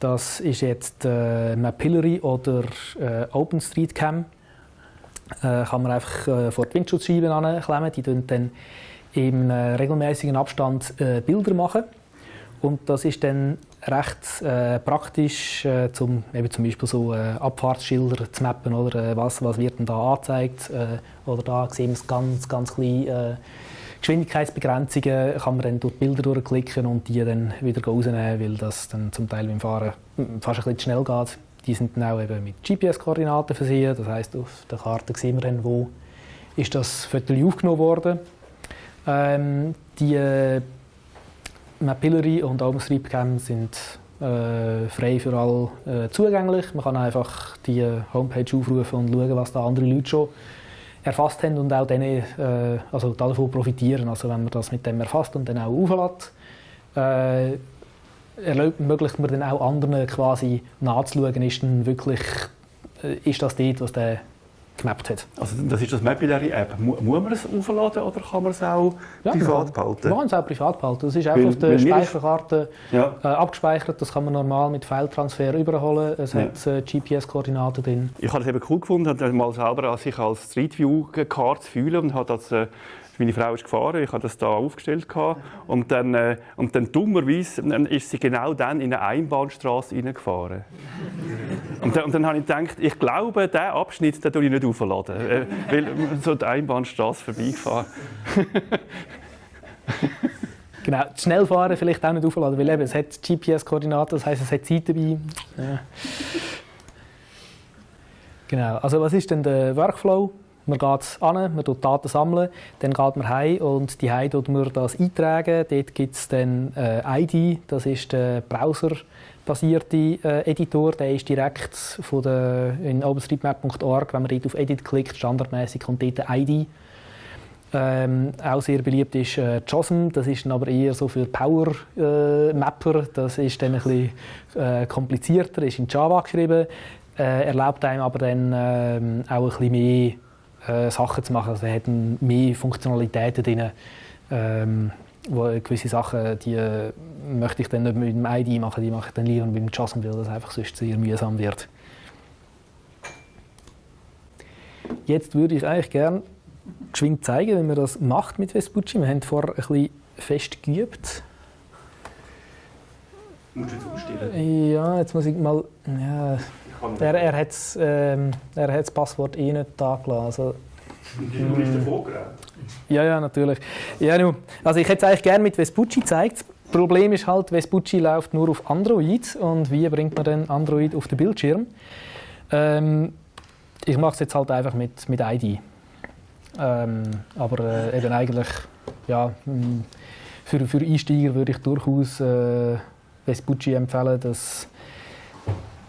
das ist jetzt äh, Mapillary oder äh, OpenStreetCam äh, kann man einfach vor die Windschutzscheiben anklemmen. Die dann, dann im regelmäßigen Abstand Bilder machen. Und das ist dann recht äh, praktisch, äh, zum, eben zum Beispiel so äh, Abfahrtsschilder zu mappen, oder äh, was, was wird denn da angezeigt. Äh, oder da sehen wir es ganz, ganz klein. Äh, Geschwindigkeitsbegrenzungen kann man dann durch die Bilder durchklicken und die dann wieder rausnehmen, weil das dann zum Teil beim Fahren fast ein bisschen zu schnell geht. Die sind dann auch eben mit GPS-Koordinaten versehen. Das heißt, auf der Karte sehen wir dann, wo ist das Foto aufgenommen wurde. Ähm, die Mapillary und OpenStreetCam sind äh, frei für alle äh, zugänglich. Man kann einfach die Homepage aufrufen und schauen, was da andere Leute schon erfasst haben und auch denen, äh, also davon profitieren. Also wenn man das mit dem erfasst und dann auch auflädt, äh, ermöglicht man dann auch anderen quasi nachzuschauen, ist denn wirklich äh, ist das dort, was der gemappt hat. Also das ist das Mapillary-App. Muss man es aufladen oder kann man es auch ja, privat behalten? Man kann es auch privat behalten. Das ist auch auf der Speicherkarte ja. äh, abgespeichert. Das kann man normal mit File-Transfer überholen. Es ja. hat äh, GPS-Koordinaten drin. Ich habe es eben cool gefunden, mal selber sich als Street View-Karte fühlen und habe das äh, meine Frau ist gefahren, ich habe das da aufgestellt und dann, äh, und dann dummerweise ist sie genau dann in eine Einbahnstraße hineingefahren. Und dann, und dann habe ich gedacht, ich glaube, diesen Abschnitt den ich nicht aufladen, äh, weil so die Einbahnstraße vorbeigefahren. Genau, schnell fahren vielleicht auch nicht aufladen, weil eben, es hat GPS-Koordinaten, das heisst, es hat Zeit dabei. Ja. Genau, also was ist denn der Workflow? Man geht an, man tut Daten sammeln, dann geht man heim und die heim tut man das eintragen. Dort gibt es dann äh, ID, das ist der browserbasierte äh, Editor, der ist direkt von der, in openstreetmap.org, wenn man dort auf Edit klickt, standardmäßig kommt dort ID. Ähm, auch sehr beliebt ist äh, JOSM, das ist dann aber eher so für Power-Mapper, äh, das ist dann ein bisschen äh, komplizierter, ist in Java geschrieben, äh, erlaubt einem aber dann ähm, auch ein bisschen mehr äh, Sachen zu machen. Also er hat mehr Funktionalitäten drin. Ähm, wo gewisse Sachen, die äh, möchte ich dann nicht mit dem ID machen, die mache ich dann lieber mit dem JSON, weil das einfach sonst sehr mühsam wird. Jetzt würde ich eigentlich gerne geschwind zeigen, wie man das macht mit Vespucci. Wir haben vorher ein bisschen fest geübt. Musst du jetzt umstellen? Ja, jetzt muss ich mal... Ja, er, er hat ähm, das Passwort eh nicht da gelassen. Also, du bist davor? Ja, ja, natürlich. Ja, nu, also ich hätte es eigentlich gerne mit Vespucci gezeigt. Das Problem ist halt, Vespucci läuft nur auf Android. Und wie bringt man denn Android auf den Bildschirm? Ähm, ich mache es jetzt halt einfach mit, mit ID. Ähm, aber äh, eben eigentlich, ja, für, für Einsteiger würde ich durchaus äh, Vespucci empfehlen, dass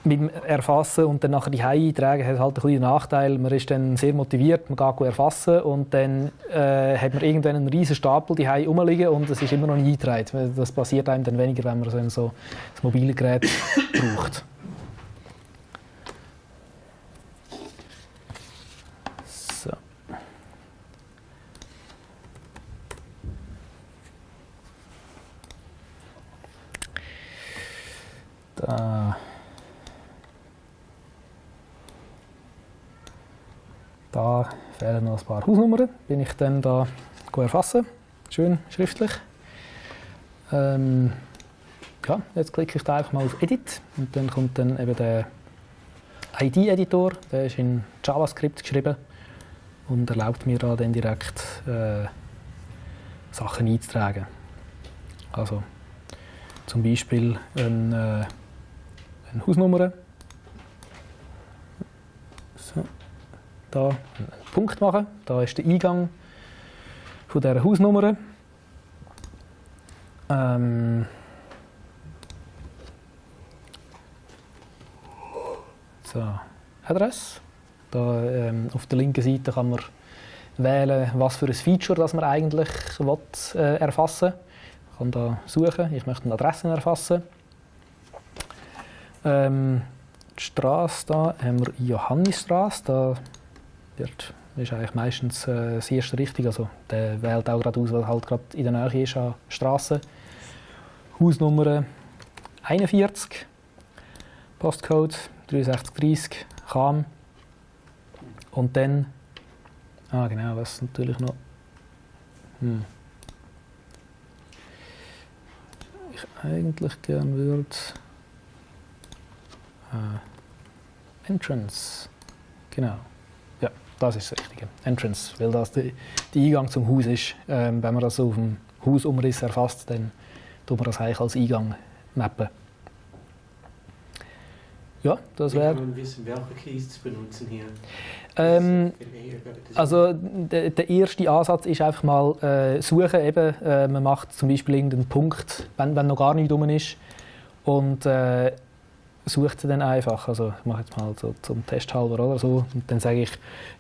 mit dem Erfassen und dann nachher die Hause eintragen hat halt ein kleinen Nachteil. Man ist dann sehr motiviert, man geht erfassen und dann äh, hat man irgendwann einen riesen Stapel die Hause rumliegen und es ist immer noch nicht eingetragen. Das passiert einem dann weniger, wenn man so ein so das mobile Gerät braucht. So. Da. Da fehlen noch ein paar Hausnummern, bin ich dann da erfassen, schön schriftlich. Ähm, ja, jetzt klicke ich da einfach mal auf Edit und dann kommt dann eben der ID-Editor, der ist in JavaScript geschrieben und erlaubt mir da dann direkt äh, Sachen einzutragen. Also zum Beispiel eine, äh, eine Hausnummer. So, da einen Punkt machen. Da ist der Eingang von dieser Hausnummer. Ähm, so, Adresse. Da, ähm, auf der linken Seite kann man wählen, was für ein Feature das man eigentlich will, äh, erfassen will. Ich kann da suchen, ich möchte eine Adresse erfassen. Ähm, die Straße da haben wir Johannisstraße. Da wird, ist eigentlich meistens äh, das erste richtig. Also der wählt auch gerade aus, weil halt gerade in der Nähe ist an Straße. Hausnummer 41, Postcode 6330, Cham. Und dann, ah genau, was natürlich noch, hm. ich eigentlich gerne würde, äh, Entrance, genau, das ist das Richtige, Entrance, weil das der Eingang zum Haus ist. Ähm, wenn man das auf dem Hausumriss erfasst, dann tut man das eigentlich als Eingang mappen. Ja, das wäre. Man wissen, welche Keys zu benutzen hier? Ähm, also der, der, erste Ansatz ist einfach mal äh, suchen. Eben, äh, man macht zum Beispiel irgendeinen Punkt, wenn, wenn noch gar nichts rum ist und äh, sucht sie dann einfach. Also ich mache jetzt mal so zum Test halber oder so und dann sage ich,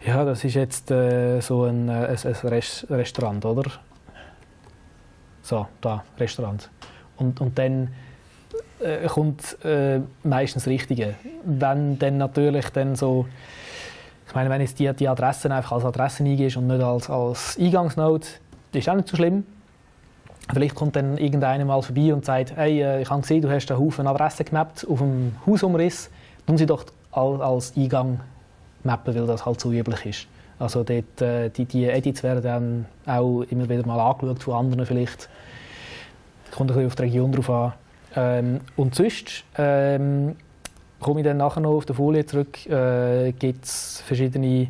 ja, das ist jetzt äh, so ein, äh, ein, ein Restaurant, oder? So, da, Restaurant. Und, und dann äh, kommt äh, meistens das Richtige. Wenn dann natürlich dann so, ich meine, wenn jetzt die, die Adressen einfach als Adressen eingehst und nicht als, als Eingangsnode, ist auch nicht so schlimm. Vielleicht kommt dann irgendeiner mal vorbei und sagt, hey, äh, ich habe gesehen, du hast einen Haufen Adressen gemappt auf dem Hausumriss, tun sie doch als Eingang mappen, weil das halt so üblich ist. Also dort, äh, die, die Edits werden dann auch immer wieder mal angeschaut von anderen vielleicht. Kommt ein bisschen auf die Region drauf an. Ähm, und sonst ähm, komme ich dann nachher noch auf die Folie zurück, äh, gibt es verschiedene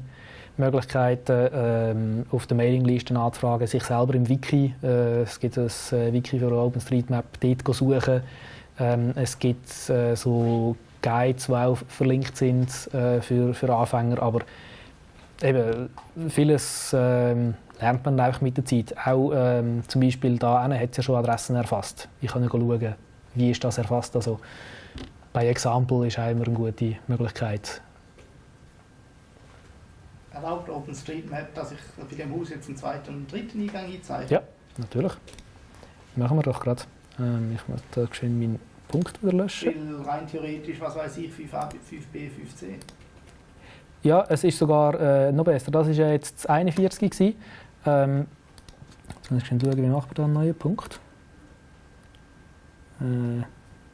Möglichkeiten, ähm, auf der Mailingliste anzufragen, sich selber im Wiki, äh, es gibt ein äh, Wiki für OpenStreetMap, dort suchen. Ähm, es gibt äh, so Guides, die auch verlinkt sind äh, für, für Anfänger, aber eben, vieles ähm, lernt man einfach mit der Zeit. Auch ähm, zum Beispiel da hat es ja schon Adressen erfasst. Ich kann schauen, wie ist das erfasst. Also bei Example ist auch immer eine gute Möglichkeit. Erlaubt OpenStreetMap, dass ich bei dem Haus jetzt einen zweiten und dritten Eingang einzeige? Ja, natürlich. Machen wir doch gerade. Ähm, ich muss da schön meinen Punkt wieder löschen. Weil rein theoretisch, was weiß ich, 5a, 5b, 5c. Ja, es ist sogar äh, noch besser. Das war ja jetzt das 41. Ähm, jetzt muss ich schauen, wie macht man da einen neuen Punkt. Äh,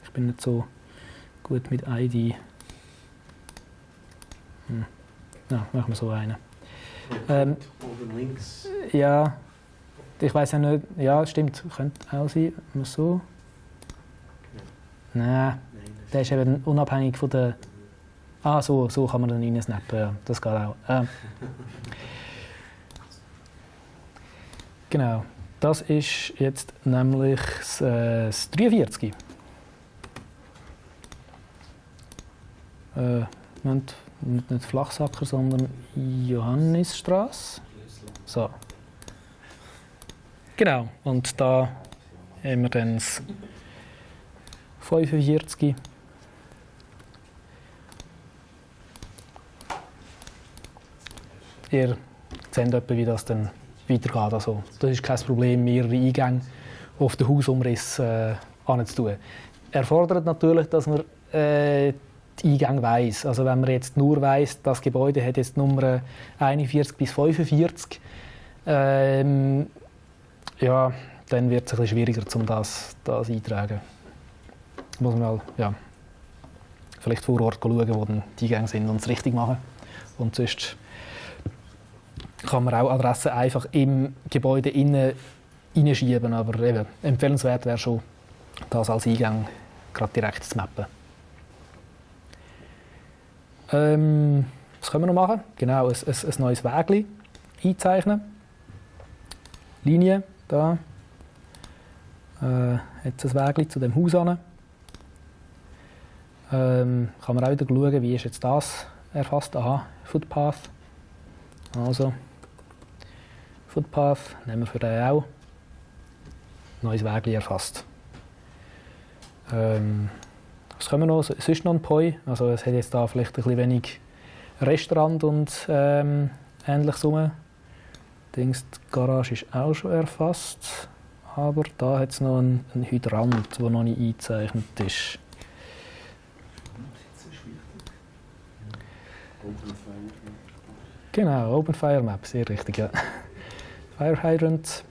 ich bin nicht so gut mit ID. Hm. Ja, machen wir so einen. Ähm, Oben links. Ja, ich weiß ja nicht. Ja, stimmt, könnte auch sein. Mal so. Nein, der ist eben unabhängig von der. Ah, so, so kann man dann reinsnappen. Ja, das geht auch. Ähm. Genau. Das ist jetzt nämlich das, äh, das 43. Äh, nicht, nicht Flachsacker, sondern Johannisstraße. So. Genau, und da haben wir dann das 45. Ihr seht etwa, wie das dann weitergeht. Also, das ist kein Problem, mehrere Eingänge auf den Hausumriss äh, anzutun. Erfordert natürlich, dass man äh, die Eingänge weiss. Also wenn man jetzt nur weiss, das Gebäude hat jetzt Nummer 41 bis 45, ähm, ja, dann wird es ein bisschen schwieriger, um das, das einzutragen. Muss man mal, ja, vielleicht vor Ort schauen, wo die Eingänge sind und es richtig machen. Und sonst kann man auch Adressen einfach im Gebäude innen. Aber eben, empfehlenswert wäre schon, das als Eingang gerade direkt zu mappen. Ähm, was können wir noch machen? Genau, ein, ein, ein neues Wägli einzeichnen. Linie, da. Äh, jetzt ein Wägli zu dem Haus an. Ähm, kann man auch wieder schauen, wie ist jetzt das erfasst. Aha, Footpath. Also, Footpath nehmen wir für den auch. Neues Wägli erfasst. Ähm, was wir noch? Sonst noch ein Poi. Also es hat jetzt da vielleicht ein bisschen wenig Restaurant und ähm, ähnliches rum. Dings, die Garage ist auch schon erfasst. Aber da hat es noch einen, einen Hydrant, der noch nicht eingezeichnet ist. Genau, Open Fire Map, sehr richtig, ja. Fire Hydrant.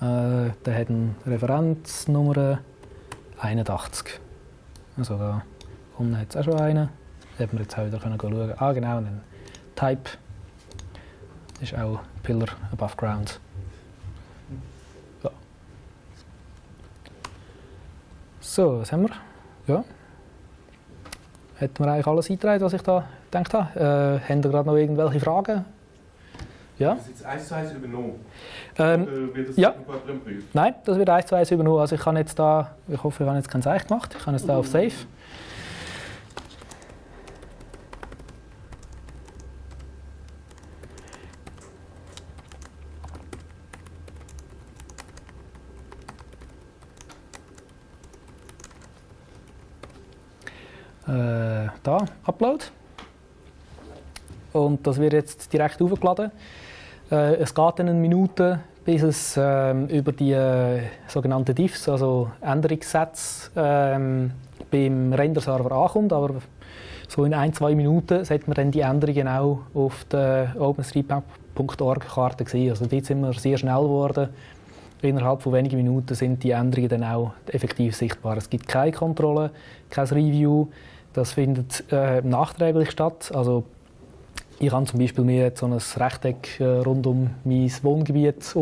Äh, der hat eine Referenznummer 81. Also da unten hat es auch schon einen. Da hätten wir jetzt auch wieder schauen Ah genau, ein Type ist auch Pillar above ground. Ja. So, was haben wir? Ja. Hätten wir eigentlich alles eingetragen, was ich da gedacht habe. Äh, haben ihr gerade noch irgendwelche Fragen? Ja? Das ist jetzt eins zu eins übernommen? Ähm, Oder wird das ja. prüfen? Nein, das wird eins zu eins übernommen. Also ich kann jetzt da, ich hoffe, ich habe jetzt kein Zeichen gemacht. Ich kann jetzt da auf Safe. Äh, da, Upload. Und das wird jetzt direkt aufgeladen. Äh, es geht dann eine Minute, bis es ähm, über die äh, sogenannten Diffs, also Änderungssätze, ähm, beim Render-Server ankommt. Aber so in ein, zwei Minuten sollte man dann die Änderungen auch auf der OpenStreetMap.org-Karte sehen. Also dort sind wir sehr schnell geworden. Innerhalb von wenigen Minuten sind die Änderungen dann auch effektiv sichtbar. Es gibt keine Kontrolle, kein Review. Das findet äh, nachträglich statt. Also ich habe zum Beispiel mir jetzt so ein Rechteck äh, rund um mein Wohngebiet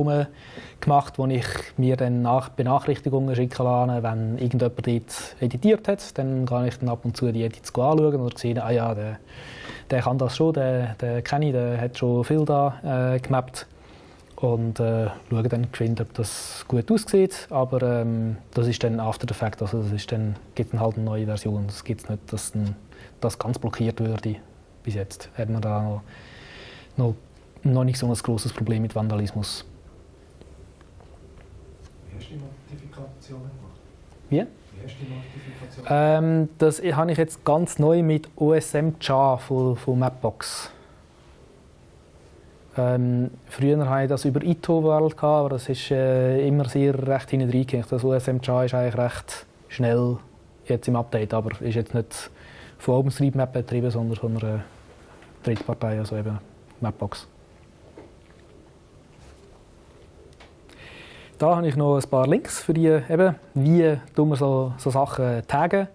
gemacht, wo ich mir dann nach Benachrichtigungen schicken lasse, wenn irgendjemand dort editiert hat. Dann kann ich dann ab und zu die Edits anschauen oder sehen, ah ja, der, der kann das schon, der, der kenne ich, der hat schon viel da äh, gemappt. Und äh, schaue dann geschwind, ob das gut aussieht. Aber ähm, das ist dann after fact, also das gibt dann halt eine neue Version. Es gibt nicht, dass dann das ganz blockiert würde bis jetzt hat man da noch, noch, noch nicht so ein großes Problem mit Vandalismus. Wie hast du die Notifikation gemacht? Wie? Wie hast du die Notifikation Ähm, das habe ich jetzt ganz neu mit OSM-JA von, von Mapbox. Ähm, früher hatte ich das über ITO-World, aber das ist äh, immer sehr recht hinten reingehängt. Das OSM-JA ist eigentlich recht schnell jetzt im Update, aber ist jetzt nicht von OpenStreetMap betrieben, sondern von einer Drittpartei, also eben Mapbox. Da habe ich noch ein paar Links für die, eben, wie wir so, so Sachen taggen.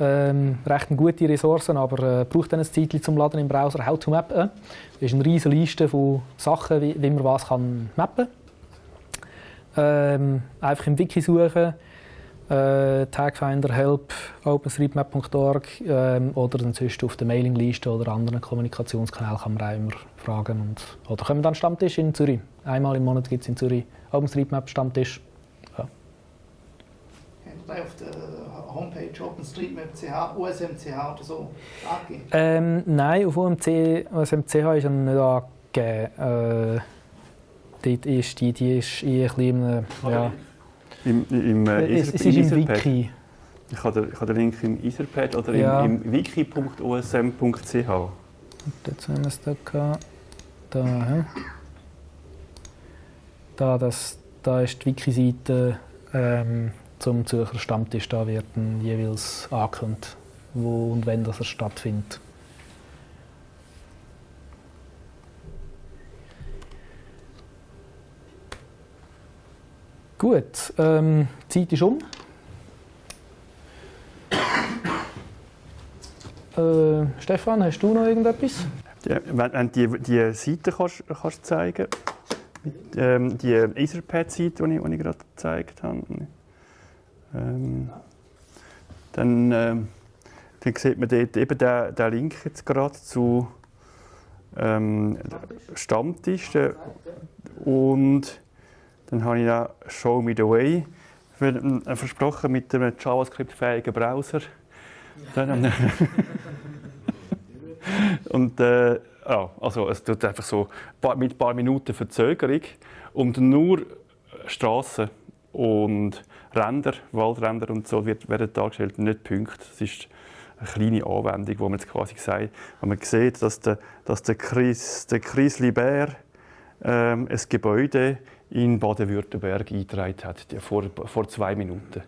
Ähm, recht gute Ressourcen, aber äh, braucht dann ein Zeit zum Laden im Browser. How to Map. Äh. Das ist eine riesige Liste von Sachen, wie, wie man was kann mappen kann. Ähm, einfach im Wiki suchen äh, Tagfinder, Help, OpenStreetMap.org ähm, oder dann sonst auf der Mailingliste oder anderen Kommunikationskanälen kann man auch immer fragen. Und, oder kommen dann Stammtisch in Zürich. Einmal im Monat gibt es in Zürich OpenStreetMap-Stammtisch. Ja. Habt ihr auf der Homepage OpenStreetMap.ch, USMCH oder so angegeben? Ähm, nein, auf UMC, USMCH ist er nicht angegeben. Äh, dort ist die, die ist in ein bisschen, ja, Im, im, äh, es, Ether- es ist im. Wiki. Ich habe den, ich habe den Link im Etherpad oder Ja. im, im wiki.osm.ch. Jetzt haben wir es da gehabt. Da, hä? da, das, da ist die Wiki-Seite ähm, zum Zürcher Stammtisch. Da wird dann jeweils angekündigt, wo und wenn das stattfindet. Gut, ähm, die Zeit ist um. Äh, Stefan, hast du noch irgendetwas? Ja, wenn, du die, die Seite kannst, kannst zeigen mit, ähm, die Etherpad-Seite, die ich, ich gerade gezeigt habe, ähm, dann ähm, dann sieht man dort eben den, den Link jetzt gerade zu ähm, Stammtisch. Und dann habe ich auch Show Me the Way äh, versprochen mit einem JavaScript-fähigen Browser. Dann, und äh, ja, also es tut einfach so mit ein paar Minuten Verzögerung und nur Straßen und Ränder, Waldränder und so wird, werden dargestellt, nicht Punkte. Das ist eine kleine Anwendung, wo man jetzt quasi sagt, wenn man sieht, dass der, dass der Chris, der Chris Libert ähm, ein Gebäude in Baden-Württemberg eingetragen hat, vor, vor zwei Minuten.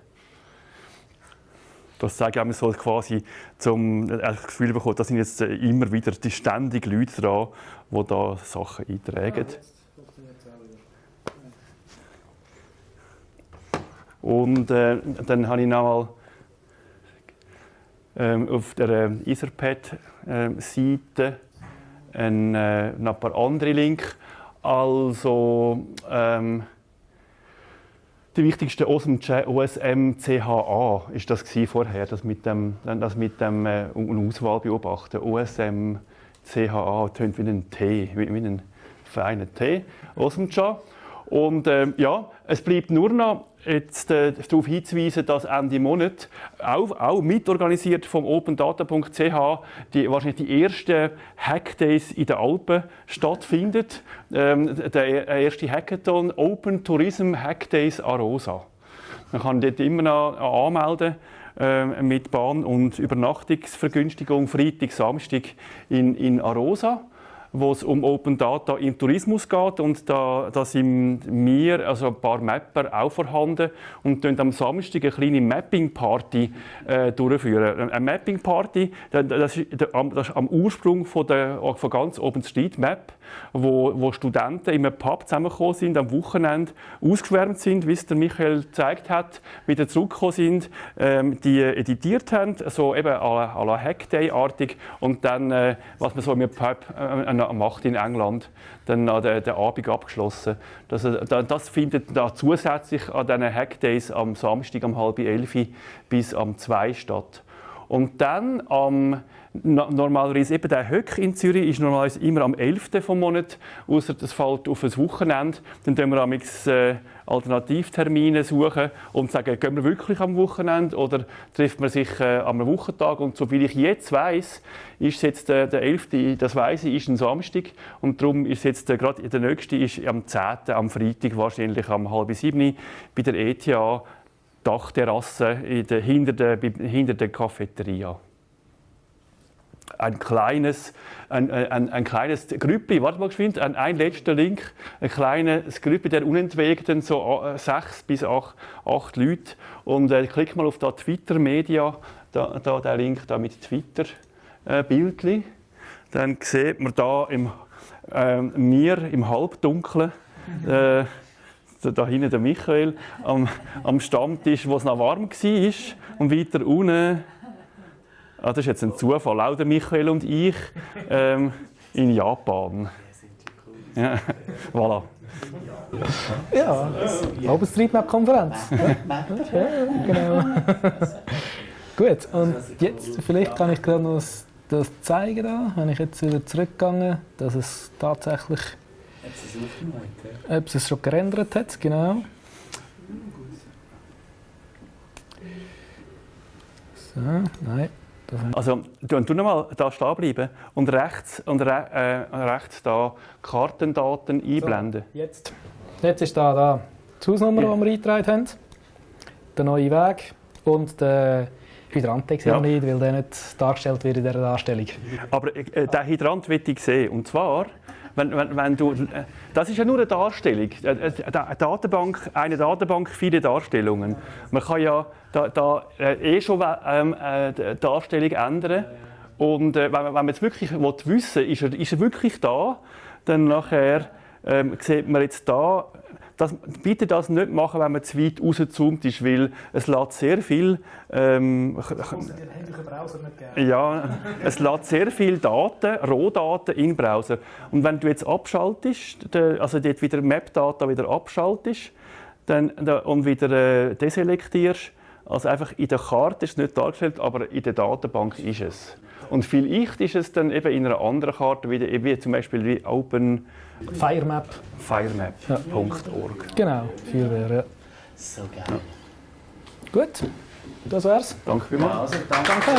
Das sage ich so quasi, zum äh, das Gefühl bekommen, da sind jetzt äh, immer wieder die ständigen Leute dran, die da Sachen eintragen. Und äh, dann habe ich noch mal ähm, auf der äh, Etherpad-Seite äh, ein, äh, noch ein paar andere Links. Also ähm, die wichtigste OSM CHA ist das vorher, das mit dem, das mit dem äh, Auswahl beobachten. OSM CHA tönt wie ein T, wie, wie ein feiner T. OSMCHA. Und äh, ja, es bleibt nur noch jetzt äh, darauf hinzuweisen, dass Ende Monat auch, auch mitorganisiert vom opendata.ch die wahrscheinlich die ersten Hackdays in den Alpen stattfindet. Ähm, der erste Hackathon Open Tourism Hackdays Arosa. Man kann dort immer noch anmelden äh, mit Bahn- und Übernachtungsvergünstigung Freitag, Samstag in, in Arosa wo es um Open Data im Tourismus geht und da, da sind wir, also ein paar Mapper auch vorhanden und dann am Samstag eine kleine Mapping-Party äh, durchführen. Eine Mapping-Party, das, ist, am Ursprung von, der, von ganz OpenStreetMap, wo, wo Studenten in einem Pub zusammengekommen sind, am Wochenende ausgeschwärmt sind, wie es der Michael gezeigt hat, wieder zurückgekommen sind, ähm, die editiert haben, so eben à la Hackday-artig und dann, äh, was man so in einem Pub äh, macht in England, dann den, den Abend abgeschlossen. Das, äh, das findet da zusätzlich an diesen Hackdays am Samstag um halb elf bis am 2 statt. Und dann am normalerweise eben der Höck in Zürich ist normalerweise immer am 11. vom Monat, außer das fällt auf ein Wochenende. Dann suchen wir amix, äh, Alternativtermine suchen und sagen, gehen wir wirklich am Wochenende oder trifft man sich äh, am Wochentag? Und so wie ich jetzt weiß, ist jetzt äh, der 11. das weiß ich, ist ein Samstag und darum ist jetzt äh, gerade der nächste ist am 10. am Freitag wahrscheinlich am halb sieben bei der ETA Dachterrasse der, hinter, der, hinter der Cafeteria. Ein kleines, ein, ein, ein kleines Grüppli, warte mal geschwind, ein, ein letzter Link, ein kleines Grüppli der Unentwegten, so äh, sechs bis acht, acht Leute. Und äh, klick mal auf da Twitter Media, da, da der Link da mit Twitter äh, Bildli. Dann sieht man da im, äh, mir im Halbdunklen äh, da hinten der Michael am, am Stammtisch, wo es noch warm war. Und weiter unten, ah, das ist jetzt ein Zufall, auch der Michael und ich ähm, in Japan. Ja, voilà. Ja, OpenStreetMap-Konferenz. ja, genau. Gut, und jetzt vielleicht kann ich gerade noch das zeigen, da, wenn ich jetzt wieder zurückgegangen, dass es tatsächlich ob es schon gerendert hat, genau. So, nein. Also, du, du nochmal da stehen bleiben und rechts, und re, äh, rechts da Kartendaten einblenden. So, jetzt. Jetzt ist da, da die Hausnummer, ja. die wir eingetragen haben, der neue Weg und der Hydrant ja. nicht, weil der nicht dargestellt wird in dieser Darstellung. Aber äh, den Hydrant will ich sehen. Und zwar wenn, wenn, wenn du, äh, das ist ja nur eine Darstellung. Eine Datenbank, eine Datenbank, viele Darstellungen. Man kann ja da, da äh, eh schon ähm, äh, die Darstellung ändern. Und äh, wenn, wenn man jetzt wirklich wissen will, ist er, ist er wirklich da, dann nachher ähm, sieht man jetzt da das, bitte das nicht machen, wenn man zu weit rausgezoomt ist, weil es lädt sehr viel. Ähm, ja, es lädt sehr viel Daten, Rohdaten in den Browser. Und wenn du jetzt abschaltest, also dort wieder Map-Data wieder abschaltest dann, und wieder äh, deselektierst, Also einfach in der Karte ist es nicht dargestellt, aber in der Datenbank ist es. Und vielleicht ist es dann eben in einer anderen Karte, wie, wie zum Beispiel wie Open Firemap. Firemap.org. Genau, Feuerwehr, ja. So geil. Gut, das wär's. Danke vielmals. Also, danke. Danke.